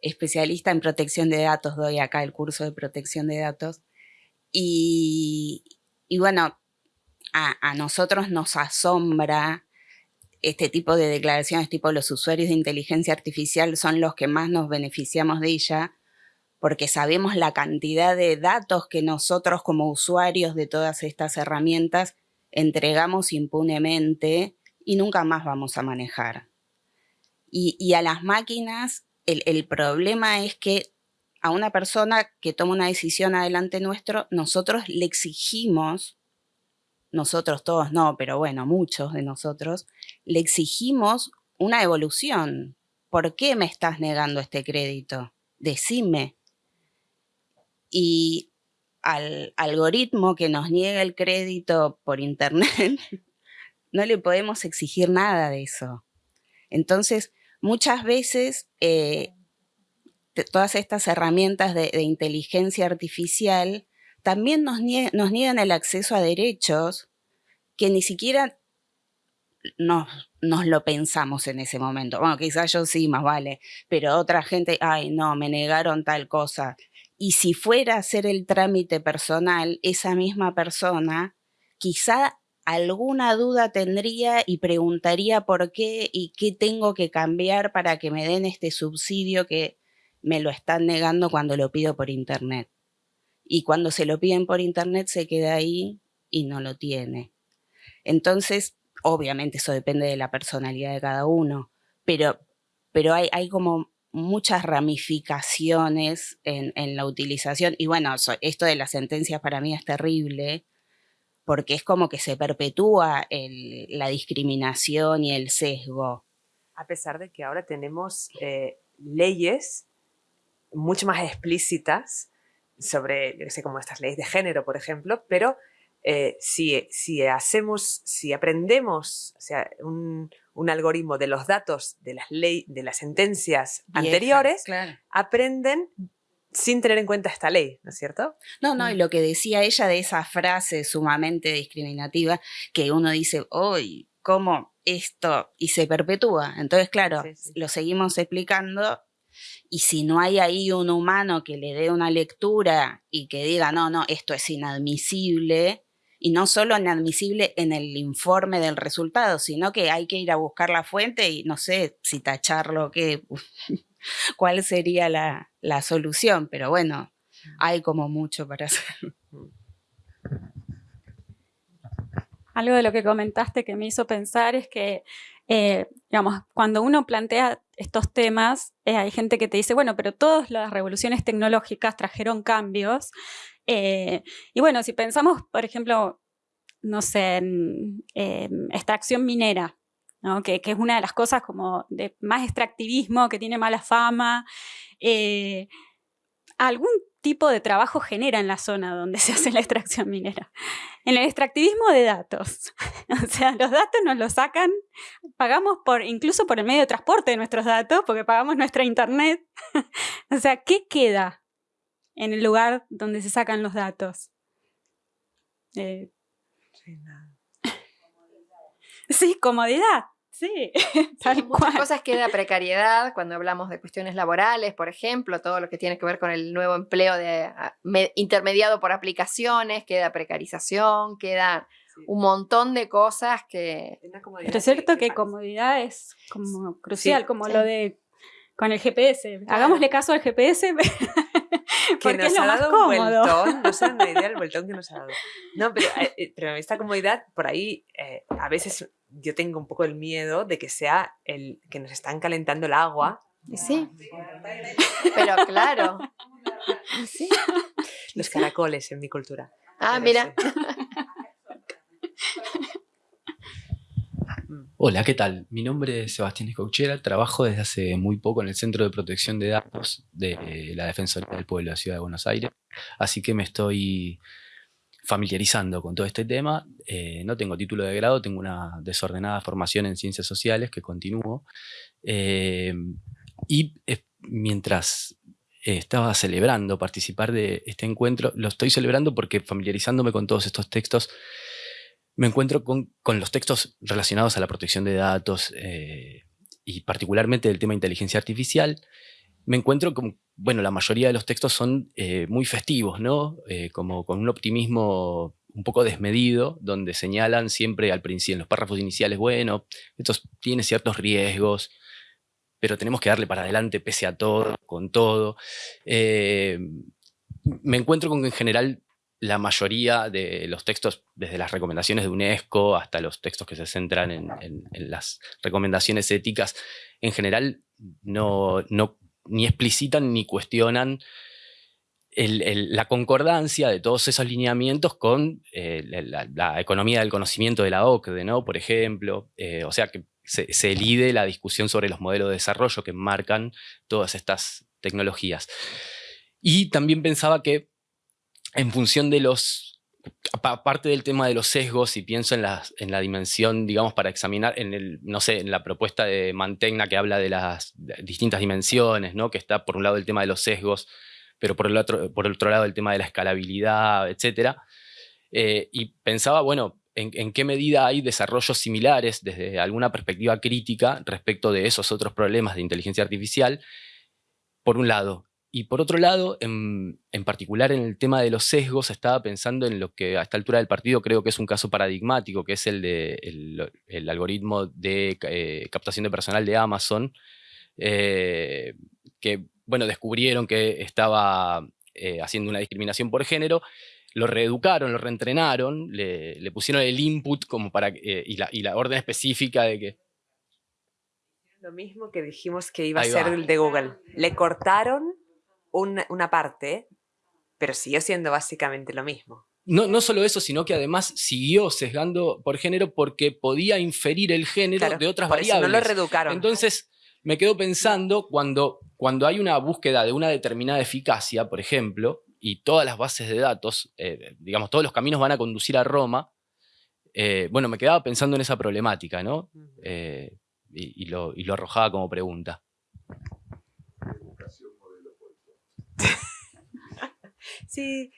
Especialista en protección de datos, doy acá el curso de protección de datos. Y, bueno, a, nosotros nos asombra este tipo de declaraciones, tipo los usuarios de inteligencia artificial son los que más nos beneficiamos de ella, porque sabemos la cantidad de datos que nosotros como usuarios de todas estas herramientas entregamos impunemente y nunca más vamos a manejar. Y, a las máquinas, el, problema es que a una persona que toma una decisión adelante nuestro, nosotros le exigimos, nosotros todos no, pero bueno, muchos de nosotros, le exigimos una evolución. ¿Por qué me estás negando este crédito? Decime. Y al algoritmo que nos niega el crédito por internet, no le podemos exigir nada de eso. Entonces, muchas veces eh, todas estas herramientas de, inteligencia artificial también nos, niegan el acceso a derechos que ni siquiera nos, nos, lo pensamos en ese momento. Bueno, quizás yo sí, más vale, pero otra gente, ay, no, me negaron tal cosa. Y si fuera a hacer el trámite personal, esa misma persona quizá alguna duda tendría y preguntaría por qué y qué tengo que cambiar para que me den este subsidio que me lo están negando cuando lo pido por internet. Y cuando se lo piden por internet se queda ahí y no lo tiene. Entonces, obviamente eso depende de la personalidad de cada uno, pero, pero hay, hay como muchas ramificaciones en, en, la utilización. Y bueno, esto de las sentencias para mí es terrible, porque es como que se perpetúa la discriminación y el sesgo. A pesar de que ahora tenemos eh, leyes mucho más explícitas sobre, yo sé, como estas leyes de género, por ejemplo, pero eh, si, si, hacemos, si aprendemos o sea, un, algoritmo de los datos de las, ley, de las sentencias anteriores, aprenden sin tener en cuenta esta ley, ¿no es cierto? No, no, y mm. lo que decía ella de esa frase sumamente discriminativa, que uno dice, hoy, ¿cómo esto? Y se perpetúa. Entonces, claro, lo seguimos explicando y si no hay ahí un humano que le dé una lectura y que diga, no, no, esto es inadmisible, y no solo inadmisible en el informe del resultado, sino que hay que ir a buscar la fuente y no sé si tacharlo, que cuál sería la, solución, pero bueno, hay como mucho para hacer. Algo de lo que comentaste que me hizo pensar es que, eh, cuando uno plantea estos temas, eh, hay gente que te dice, bueno, pero todas las revoluciones tecnológicas trajeron cambios. Eh, y bueno, si pensamos, por ejemplo, no sé, en extracción minera, que, es una de las cosas como de más extractivismo, que tiene mala fama. Algún tipo de trabajo genera en la zona donde se hace la extracción minera. En el extractivismo de datos. o sea, los datos nos los sacan, pagamos por, incluso por el medio de transporte de nuestros datos, porque pagamos nuestra internet. o sea, ¿qué queda en el lugar donde se sacan los datos? Eh. Sí, comodidad. Sí, tal Muchas cosas queda precariedad cuando hablamos de cuestiones laborales, por ejemplo, todo lo que tiene que ver con el nuevo empleo de, ah, intermediado por aplicaciones, queda precarización, queda un montón de cosas que... Pero es cierto que, comodidad es como crucial, como lo de con el GPS. Hagámosle caso al GPS. porque es lo más cómodo. Vueltón, no sé una idea del vueltón que nos ha dado. No, pero, eh, eh, pero esta comodidad, por ahí, eh, a veces yo tengo un poco el miedo de que sea el que nos están calentando el agua. Sí. Pero claro. ¿Sí? Los caracoles en mi cultura. Ah, mira. Hola, ¿qué tal? Mi nombre es Sebastián Escauchera, trabajo desde hace muy poco en el Centro de Protección de Datos de la Defensoría del Pueblo de la Ciudad de Buenos Aires, así que me estoy familiarizando con todo este tema. Eh, no tengo título de grado, tengo una desordenada formación en Ciencias Sociales que continúo. Eh, y mientras estaba celebrando participar de este encuentro, lo estoy celebrando porque familiarizándome con todos estos textos, me encuentro con, los textos relacionados a la protección de datos eh, y particularmente del tema de inteligencia artificial, me encuentro con, bueno, la mayoría de los textos son eh, muy festivos, ¿no? Eh, como con un optimismo un poco desmedido, donde señalan siempre al principio, en los párrafos iniciales, bueno, esto tiene ciertos riesgos, pero tenemos que darle para adelante pese a todo, con todo. me encuentro con que en general la mayoría de los textos, desde las recomendaciones de UNESCO hasta los textos que se centran en, las recomendaciones éticas, en general no, ni explicitan ni cuestionan la concordancia de todos esos lineamientos con eh, la, economía del conocimiento de la OCDE, ¿no? por ejemplo. Eh, o sea que se, se elide la discusión sobre los modelos de desarrollo que marcan todas estas tecnologías. Y también pensaba que en función de los, aparte del tema de los sesgos, y pienso en la, en la dimensión, digamos, para examinar, en el, no sé, en la propuesta de Mantegna que habla de las distintas dimensiones, ¿no? que está por un lado el tema de los sesgos, pero por el otro, por el otro lado el tema de la escalabilidad, etc. Eh, y pensaba, bueno, en, en, qué medida hay desarrollos similares desde alguna perspectiva crítica respecto de esos otros problemas de inteligencia artificial, por un lado. Y por otro lado, en, particular en el tema de los sesgos, estaba pensando en lo que a esta altura del partido creo que es un caso paradigmático, que es el de el, algoritmo de eh, captación de personal de Amazon, eh, que bueno, descubrieron que estaba eh, haciendo una discriminación por género, lo reeducaron, lo reentrenaron, le, pusieron el input como para, y, la, y la orden específica de que... Lo mismo que dijimos que iba a ser el de Google. Le cortaron una, parte, pero siguió siendo básicamente lo mismo. No, no, solo eso, sino que además siguió sesgando por género porque podía inferir el género de otras variables. no lo reeducaron. Entonces, me quedo pensando cuando, cuando hay una búsqueda de una determinada eficacia, por ejemplo, y todas las bases de datos, eh, digamos, todos los caminos van a conducir a Roma, eh, bueno, me quedaba pensando en esa problemática, ¿no? Eh, y, lo, y lo arrojaba como pregunta. sí,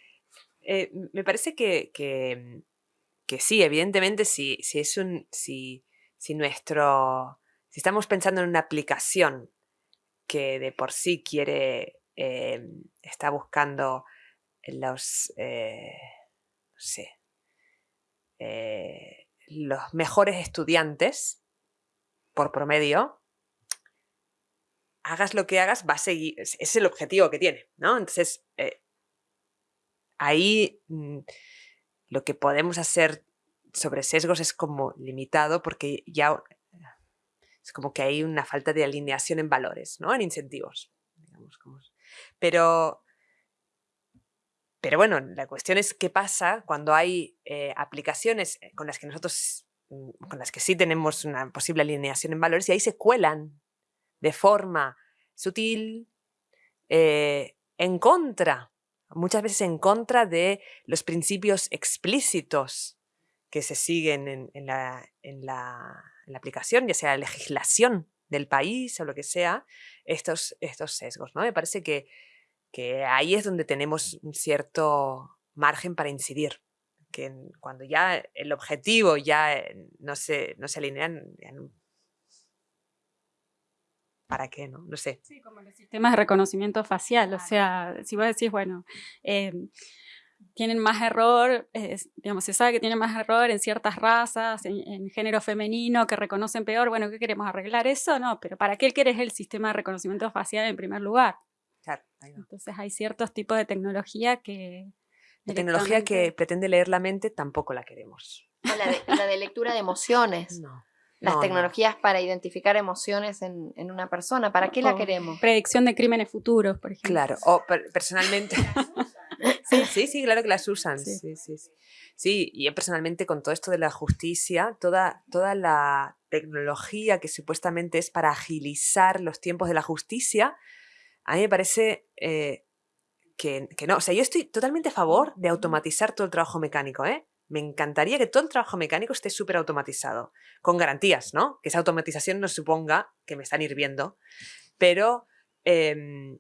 eh, me parece que, que, sí, evidentemente, si, si es un. Si, si nuestro. Si estamos pensando en una aplicación que de por sí quiere. Eh, está buscando los. Eh, no sé. los mejores estudiantes por promedio, hagas lo que hagas, va a seguir, es el objetivo que tiene, ¿no? Entonces, eh, ahí mm, lo que podemos hacer sobre sesgos es como limitado porque ya es como que hay una falta de alineación en valores, ¿no? En incentivos. Pero, pero bueno, la cuestión es qué pasa cuando hay eh, aplicaciones eh, con las que nosotros, mm, con las que sí tenemos una posible alineación en valores y ahí se cuelan de forma sutil, eh, en contra, muchas veces en contra de los principios explícitos que se siguen en, la, aplicación, ya sea la legislación del país o lo que sea, estos, estos sesgos. ¿no? Me parece que, que ahí es donde tenemos un cierto margen para incidir que cuando ya el objetivo ya eh, no se, no se alinean, ¿para qué? No, no sé. Sí, como los sistemas de reconocimiento facial, o sea, si vos decís, bueno, em, tienen más error, digamos, se sabe que tienen más error en ciertas razas, en, género femenino, que reconocen peor, bueno, ¿qué queremos arreglar eso? No, pero ¿para qué querés el sistema de reconocimiento facial en primer lugar? Claro, Entonces hay ciertos tipos de tecnología que... La tecnología que pretende leer la mente tampoco la queremos. la, de, lectura de emociones. No. Las tecnologías para identificar emociones en, una persona, ¿para qué la queremos? Predicción de crímenes futuros, por ejemplo. Claro, o personalmente... sí, sí, claro que las usan. Sí. Sí, sí, sí. y yo personalmente con todo esto de la justicia, toda, toda la tecnología que supuestamente es para agilizar los tiempos de la justicia, a mí me parece eh, que, que, no. O sea, yo estoy totalmente a favor de automatizar todo el trabajo mecánico, ¿eh? Me encantaría que todo el trabajo mecánico esté súper automatizado, con garantías, ¿no? Que esa automatización no suponga que me están hirviendo, pero, em,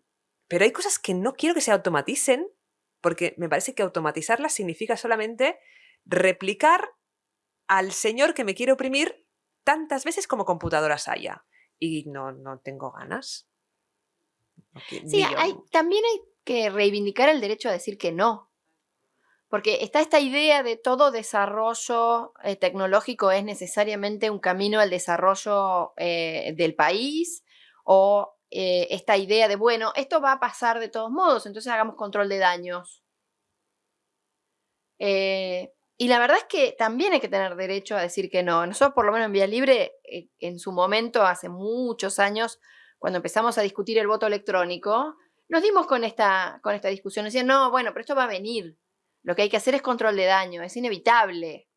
pero hay cosas que no quiero que se automaticen porque me parece que automatizarlas significa solamente replicar al señor que me quiere oprimir tantas veces como computadoras haya. Y no, no tengo ganas. sí, hay, también hay que reivindicar el derecho a decir que no. Porque está esta idea de todo desarrollo eh, tecnológico es necesariamente un camino al desarrollo eh, del país o eh, esta idea de, bueno, esto va a pasar de todos modos, entonces hagamos control de daños. y la verdad es que también hay que tener derecho a decir que no. Nosotros, por lo menos en Vía Libre, en su momento, hace muchos años, cuando empezamos a discutir el voto electrónico, nos dimos con esta, con esta discusión. Decían, no, bueno, pero esto va a venir. Lo que hay que hacer es control de daño, es inevitable.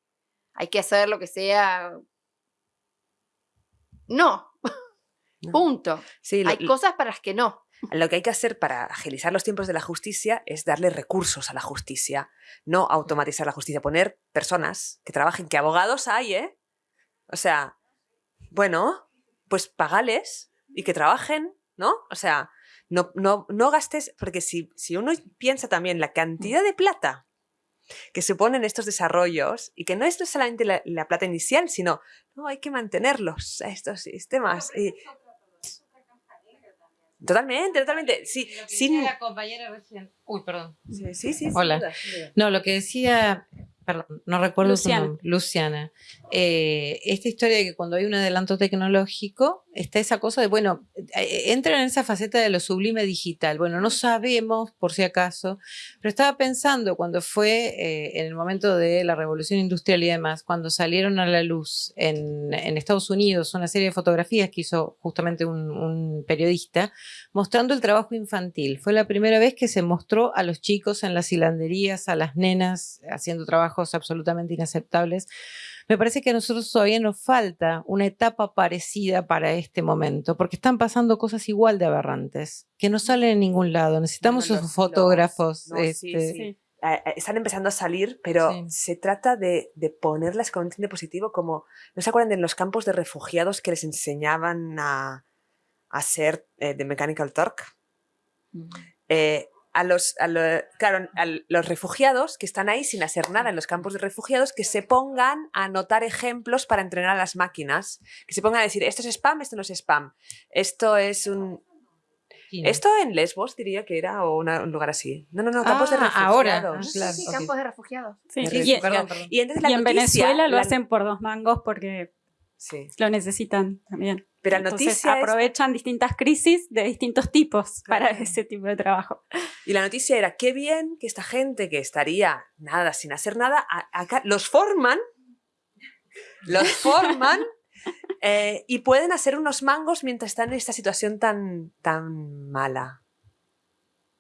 Hay que hacer lo que sea. No. Punto. hay cosas para las que no. Lo que hay que hacer para agilizar los tiempos de la justicia es darle recursos a la justicia, no automatizar la justicia, poner personas que trabajen, que abogados hay, ¿eh? O sea, bueno, pues pagales y que trabajen, ¿no? O sea, no, no, no gastes, porque si, si uno piensa también la cantidad de plata que se ponen estos desarrollos y que no es solamente la, plata inicial, sino no hay que mantenerlos, estos sistemas. Y, Totalmente, totalmente. Sí, sin... la compañera recién. Uy, perdón. Sí, sí, sí. Hola. No, lo que decía perdón, no recuerdo su nombre, Luciana, eh, esta historia de que cuando hay un adelanto tecnológico, está esa cosa de, bueno, eh, entra en esa faceta de lo sublime digital. Bueno, no sabemos, por si acaso, pero estaba pensando cuando fue eh, en el momento de la revolución industrial y demás, cuando salieron a la luz en, Estados Unidos una serie de fotografías que hizo justamente un, un periodista, mostrando el trabajo infantil. Fue la primera vez que se mostró a los chicos en las hilanderías, a las nenas haciendo trabajo absolutamente inaceptables. Me parece que a nosotros todavía nos falta una etapa parecida para este momento, porque están pasando cosas igual de aberrantes, que no salen en ningún lado. Necesitamos esos fotógrafos. Este están empezando a salir, pero se trata de, ponerlas con un tinte positivo, como, ¿no se acuerdan de los campos de refugiados que les enseñaban a, hacer eh, de Mechanical Turk? Mm a los, claro, a los refugiados que están ahí sin hacer nada en los campos de refugiados, que se pongan a anotar ejemplos para entrenar a las máquinas, que se pongan a decir, esto es spam, esto no es spam, esto es un... Esto en Lesbos diría que era o un lugar así. No, no, no, campos de ah, refugiados. Ahora, sí, campos de refugiados. Sí, y, y, en Venezuela lo hacen por dos mangos porque lo necesitan también. Pero la noticia aprovechan distintas crisis de distintos tipos para ese tipo de trabajo. Y la noticia era, qué bien que esta gente que estaría nada, sin hacer nada, acá los forman, los forman eh, y pueden hacer unos mangos mientras están en esta situación tan, tan mala.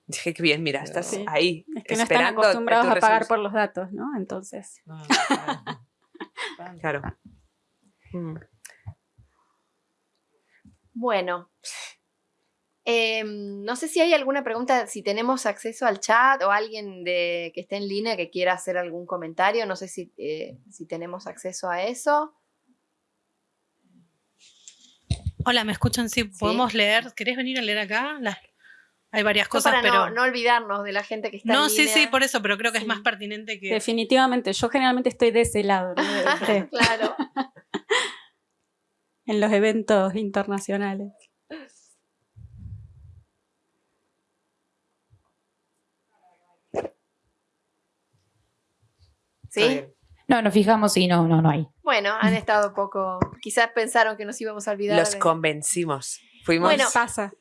Dije, qué bien, mira, estás ahí. Es que no están acostumbrados a pagar por los datos, ¿no? Entonces. claro. Mm. Bueno, em, no sé si hay alguna pregunta, si tenemos acceso al chat o alguien de, que esté en línea que quiera hacer algún comentario, no sé si, eh, si tenemos acceso a eso. Hola, ¿me escuchan? Sí, podemos leer. ¿Querés venir a leer acá? hay varias cosas, para pero... No, olvidarnos de la gente que está No, en sí, sí, por eso, pero creo que es más pertinente que... Definitivamente, yo generalmente estoy de ese lado. claro. En los eventos internacionales. ¿Sí? No, nos fijamos y no, no, no hay. Bueno, han estado poco. Quizás pensaron que nos íbamos a olvidar. Los convencimos. Fuimos. Bueno, pasa.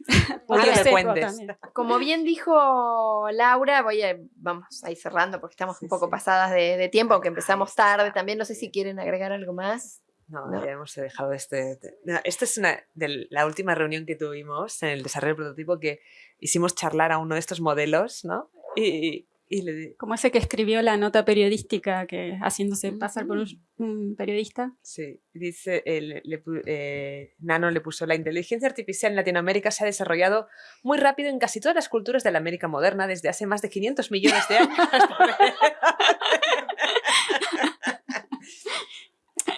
Como bien dijo Laura, voy a, vamos a ir cerrando porque estamos un poco pasadas de, de tiempo, aunque empezamos tarde también. No sé si quieren agregar algo más. No, No. ya hemos dejado este. no, esta es una de la última reunión que tuvimos en el desarrollo del prototipo que hicimos charlar a uno de estos modelos, ¿no? Y, y le di- Como ese que escribió la nota periodística, que haciéndose pasar por un, un periodista. Sí, dice, eh, le- le eh, Nano le puso, la inteligencia artificial en Latinoamérica se ha desarrollado muy rápido en casi todas las culturas de la América moderna desde hace más de 500 millones de años.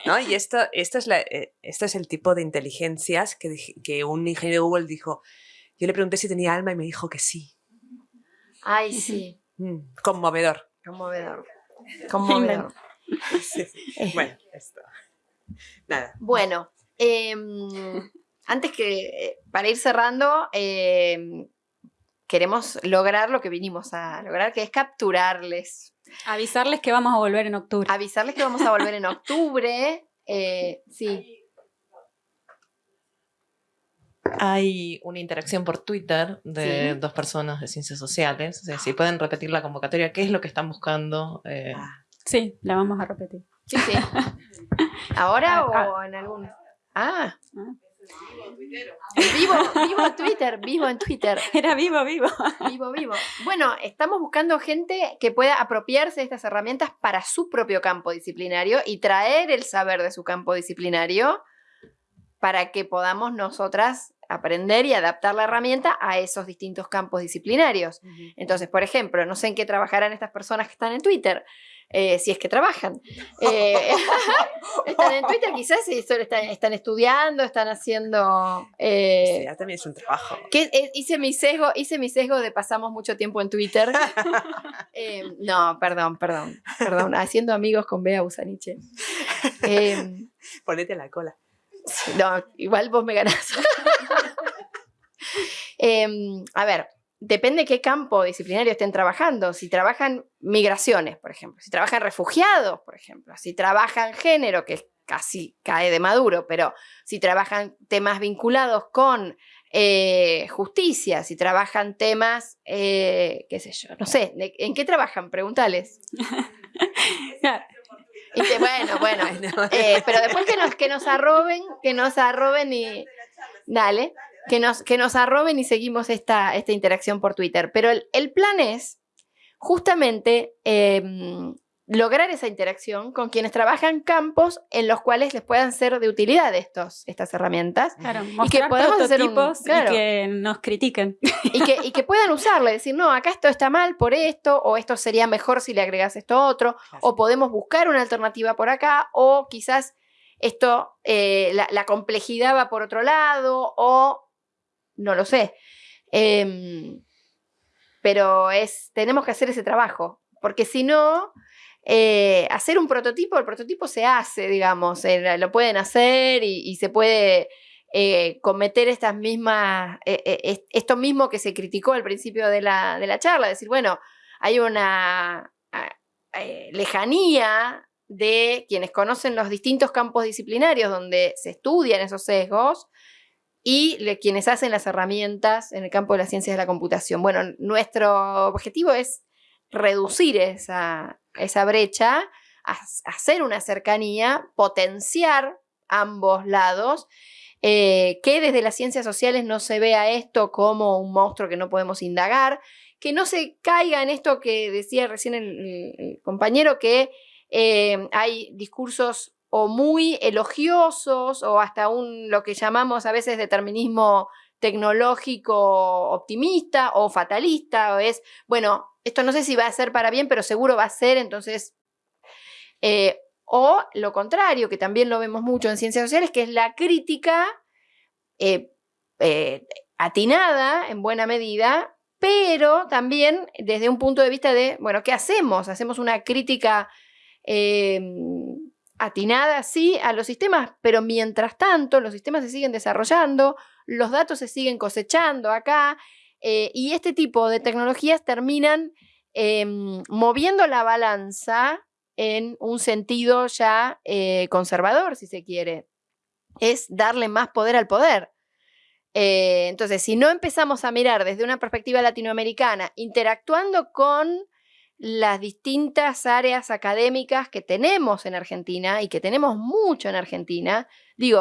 ¿No? Y esto, esto, es la- eh, es el tipo de inteligencias que, un ingeniero de Google dijo, yo le pregunté si tenía alma y me dijo que sí. Ay, sí. Mm, conmovedor. Conmovedor. Conmovedor. Sí, sí. Bueno, esto. Nada. Bueno, em, antes que, eh, para ir cerrando, em, queremos lograr lo que vinimos a lograr, que es capturarles, Avisarles que vamos a volver en octubre. avisarles que vamos a volver en octubre. eh, sí, Hay una interacción por Twitter de Sí. dos personas de ciencias sociales. O sea, si pueden repetir la convocatoria, ¿qué es lo que están buscando? Eh, Sí, la vamos a repetir. sí, sí. ¿Ahora Ah, o en algún? Ah. Vivo, vivo en Twitter, vivo en Twitter. Era vivo, vivo. Vivo, vivo. Bueno, estamos buscando gente que pueda apropiarse de estas herramientas para su propio campo disciplinario y traer el saber de su campo disciplinario para que podamos nosotras aprender y adaptar la herramienta a esos distintos campos disciplinarios. Entonces, por ejemplo, no sé en qué trabajarán estas personas que están en Twitter, eh, si es que trabajan. Eh, están en Twitter, quizás y solo están, están estudiando, están haciendo... eh, Sí, también es un trabajo. que eh, hice mi sesgo, hice mi sesgo de pasamos mucho tiempo en Twitter. No, perdón, perdón, perdón. Haciendo amigos con Bea Busaniche. Ponete la cola. no, igual vos me ganás. Em, a ver, depende qué campo disciplinario estén trabajando. Si trabajan migraciones, por ejemplo, si trabajan refugiados, por ejemplo, si trabajan género, que casi cae de maduro, pero si trabajan temas vinculados con eh, justicia, si trabajan temas, eh, qué sé yo, no sé, ¿de- ¿en qué trabajan? Pregúntales. Y te- bueno, bueno, eh, pero después que nos, que nos arroben, que nos arroben y. Dale, que nos, que nos arroben y seguimos esta, esta interacción por Twitter. Pero el, el plan es justamente em, lograr esa interacción con quienes trabajan campos en los cuales les puedan ser de utilidad estos, estas herramientas Claro, y que podamos hacer un. prototipos claro, y que nos critiquen. y que, y que puedan usarla, decir, no, acá esto está mal por esto, o esto sería mejor si le agregas esto otro, o podemos buscar una alternativa por acá, o quizás esto, eh, la, la complejidad va por otro lado, o no lo sé. Em, pero es, tenemos que hacer ese trabajo, porque si no, eh, hacer un prototipo, el prototipo se hace, digamos, eh, lo pueden hacer y, se puede eh, cometer estas mismas, es- esto mismo que se criticó al principio de la, de la charla, decir, bueno, hay una lejanía de quienes conocen los distintos campos disciplinarios donde se estudian esos sesgos y quienes hacen las herramientas en el campo de las ciencias de la computación. Bueno, nuestro objetivo es reducir esa, esa brecha, ha- hacer una cercanía, potenciar ambos lados, eh, que desde las ciencias sociales no se vea esto como un monstruo que no podemos indagar, que no se caiga en esto que decía recién el compañero, que eh, hay discursos o muy elogiosos o hasta un lo que llamamos a veces determinismo tecnológico optimista o fatalista, o es, bueno, esto no sé si va a ser para bien, pero seguro va a ser, entonces, eh, o lo contrario, que también lo vemos mucho en ciencias sociales, que es la crítica eh, eh, atinada en buena medida, pero también desde un punto de vista de, bueno, ¿qué hacemos? Hacemos una crítica atinada, sí, a los sistemas, pero mientras tanto los sistemas se siguen desarrollando, los datos se siguen cosechando acá, eh, y este tipo de tecnologías terminan em, moviendo la balanza en un sentido ya eh, conservador, si se quiere. Es darle más poder al poder. Eh, entonces, si no empezamos a mirar desde una perspectiva latinoamericana, interactuando con las distintas áreas académicas que tenemos en Argentina y que tenemos mucho en Argentina, digo,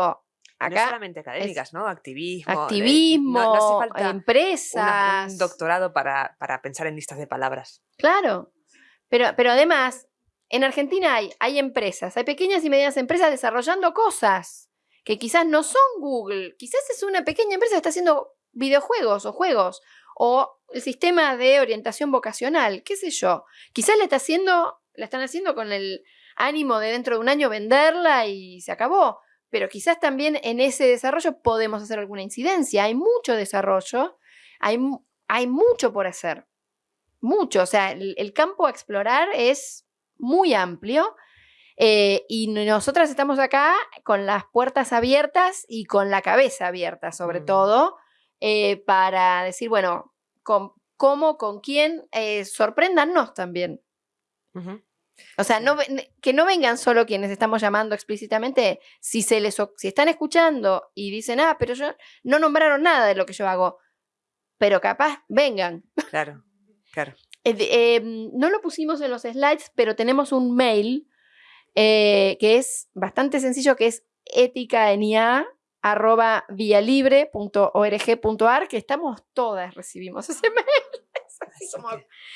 acá... No solamente académicas, ¿no? Activismo. Activismo, empresas. un doctorado para, para, pensar en listas de palabras. Claro, pero, pero además, en Argentina hay, hay empresas, hay pequeñas y medianas empresas desarrollando cosas que quizás no son Google, quizás es una pequeña empresa que está haciendo videojuegos o juegos o el sistema de orientación vocacional, qué sé yo. Quizás la está haciendo, la están haciendo con el ánimo de dentro de un año venderla y se acabó. Pero quizás también en ese desarrollo podemos hacer alguna incidencia. Hay mucho desarrollo, hay, hay mucho por hacer. Mucho. O sea, el, campo a explorar es muy amplio. Eh, y nosotras estamos acá con las puertas abiertas y con la cabeza abierta, sobre mm. todo, eh, para decir, bueno, con, cómo, con quién, eh, sorpréndanos también. O sea, no, que no vengan solo quienes estamos llamando explícitamente, si, se les, si están escuchando y dicen, ah, pero yo no nombraron nada de lo que yo hago, pero capaz, vengan. Claro, claro. Em, no lo pusimos en los slides, pero tenemos un mail eh, que es bastante sencillo, que es ética en IA, arroba vialibre.org.ar, que estamos todas, recibimos ese mail.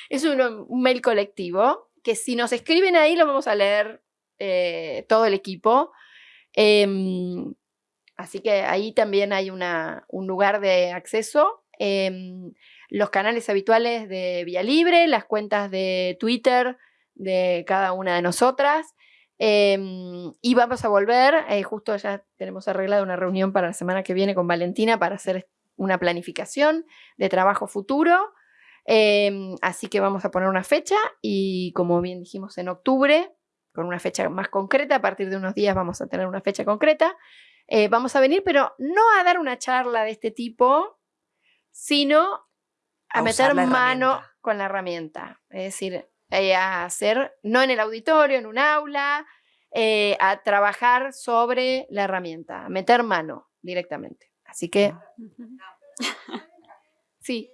Es, un, mail colectivo, que si nos escriben ahí lo vamos a leer eh, todo el equipo. Em, así que ahí también hay una, un lugar de acceso. Em, los canales habituales de Vía Libre, las cuentas de Twitter de cada una de nosotras. Em, y vamos a volver, eh, justo ya tenemos arreglado una reunión para la semana que viene con Valentina para hacer una planificación de trabajo futuro. Em, así que vamos a poner una fecha y como bien dijimos en octubre, con una fecha más concreta, a partir de unos días vamos a tener una fecha concreta. Eh, vamos a venir, pero no a dar una charla de este tipo, sino a, meter mano con la herramienta. Es decir, eh, a hacer, no en el auditorio, en un aula, eh, a trabajar sobre la herramienta, a meter mano directamente. Así que, sí.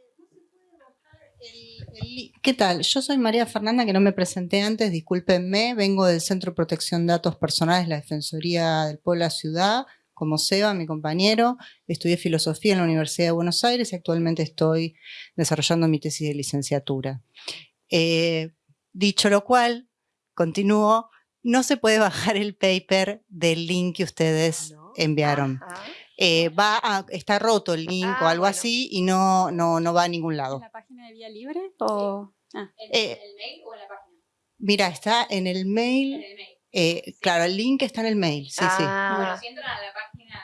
¿Qué tal? Yo soy María Fernanda, que no me presenté antes, discúlpenme, vengo del Centro de Protección de Datos Personales, la Defensoría del Pueblo de la Ciudad, como Seba, mi compañero, estudié filosofía en la Universidad de Buenos Aires y actualmente estoy desarrollando mi tesis de licenciatura. Eh, Dicho lo cual, continúo, no se puede bajar el paper del link que ustedes enviaron. Eh, va a, está roto el link o ah, algo así y no, no, no va a ningún lado. ¿En la página de Vía Libre? O... Ah. ¿En, el mail o en la página? Mira, está en el mail. En el mail. Eh, claro, el link está en el mail, sí, sí. Ah. Bueno, si entran a la página...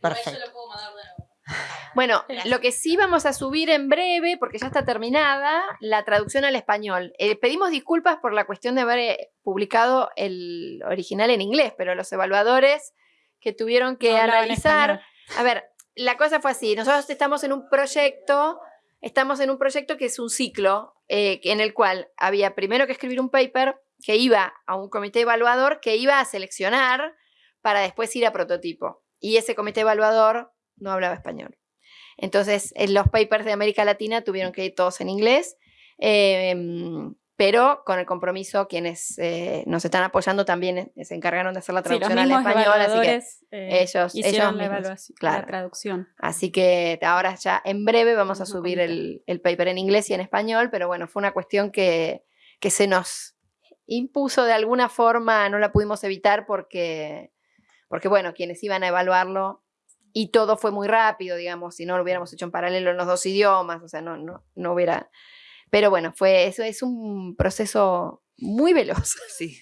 Perfecto. Eso lo puedo mandar de nuevo. Bueno, lo que sí vamos a subir en breve, porque ya está terminada, la traducción al español. Eh, pedimos disculpas por la cuestión de haber eh, publicado el original en inglés, pero los evaluadores que tuvieron que analizar... A ver, la cosa fue así. Nosotros estamos en un proyecto, estamos en un proyecto que es un ciclo eh, en el cual había primero que escribir un paper que iba a un comité evaluador que iba a seleccionar para después ir a prototipo. Y ese comité evaluador no hablaba español. Entonces, en los papers de América Latina tuvieron que ir todos en inglés, em, pero con el compromiso, quienes eh, nos están apoyando también eh, se encargaron de hacer la traducción al español, así que eh, ellos, hicieron la, evaluación, la traducción. Así que ahora ya en breve vamos a subir el, el, paper en inglés y en español, pero bueno, fue una cuestión que, que se nos impuso de alguna forma, no la pudimos evitar porque, porque bueno, quienes iban a evaluarlo y todo fue muy rápido, digamos, si no lo hubiéramos hecho en paralelo en los dos idiomas, o sea, no, no, no hubiera... Pero bueno, fue, eso es un proceso muy veloz. Sí.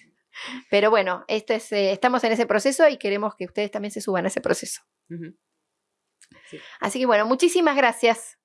Pero bueno, este es, eh, estamos en ese proceso y queremos que ustedes también se suban a ese proceso. Así que bueno, muchísimas gracias.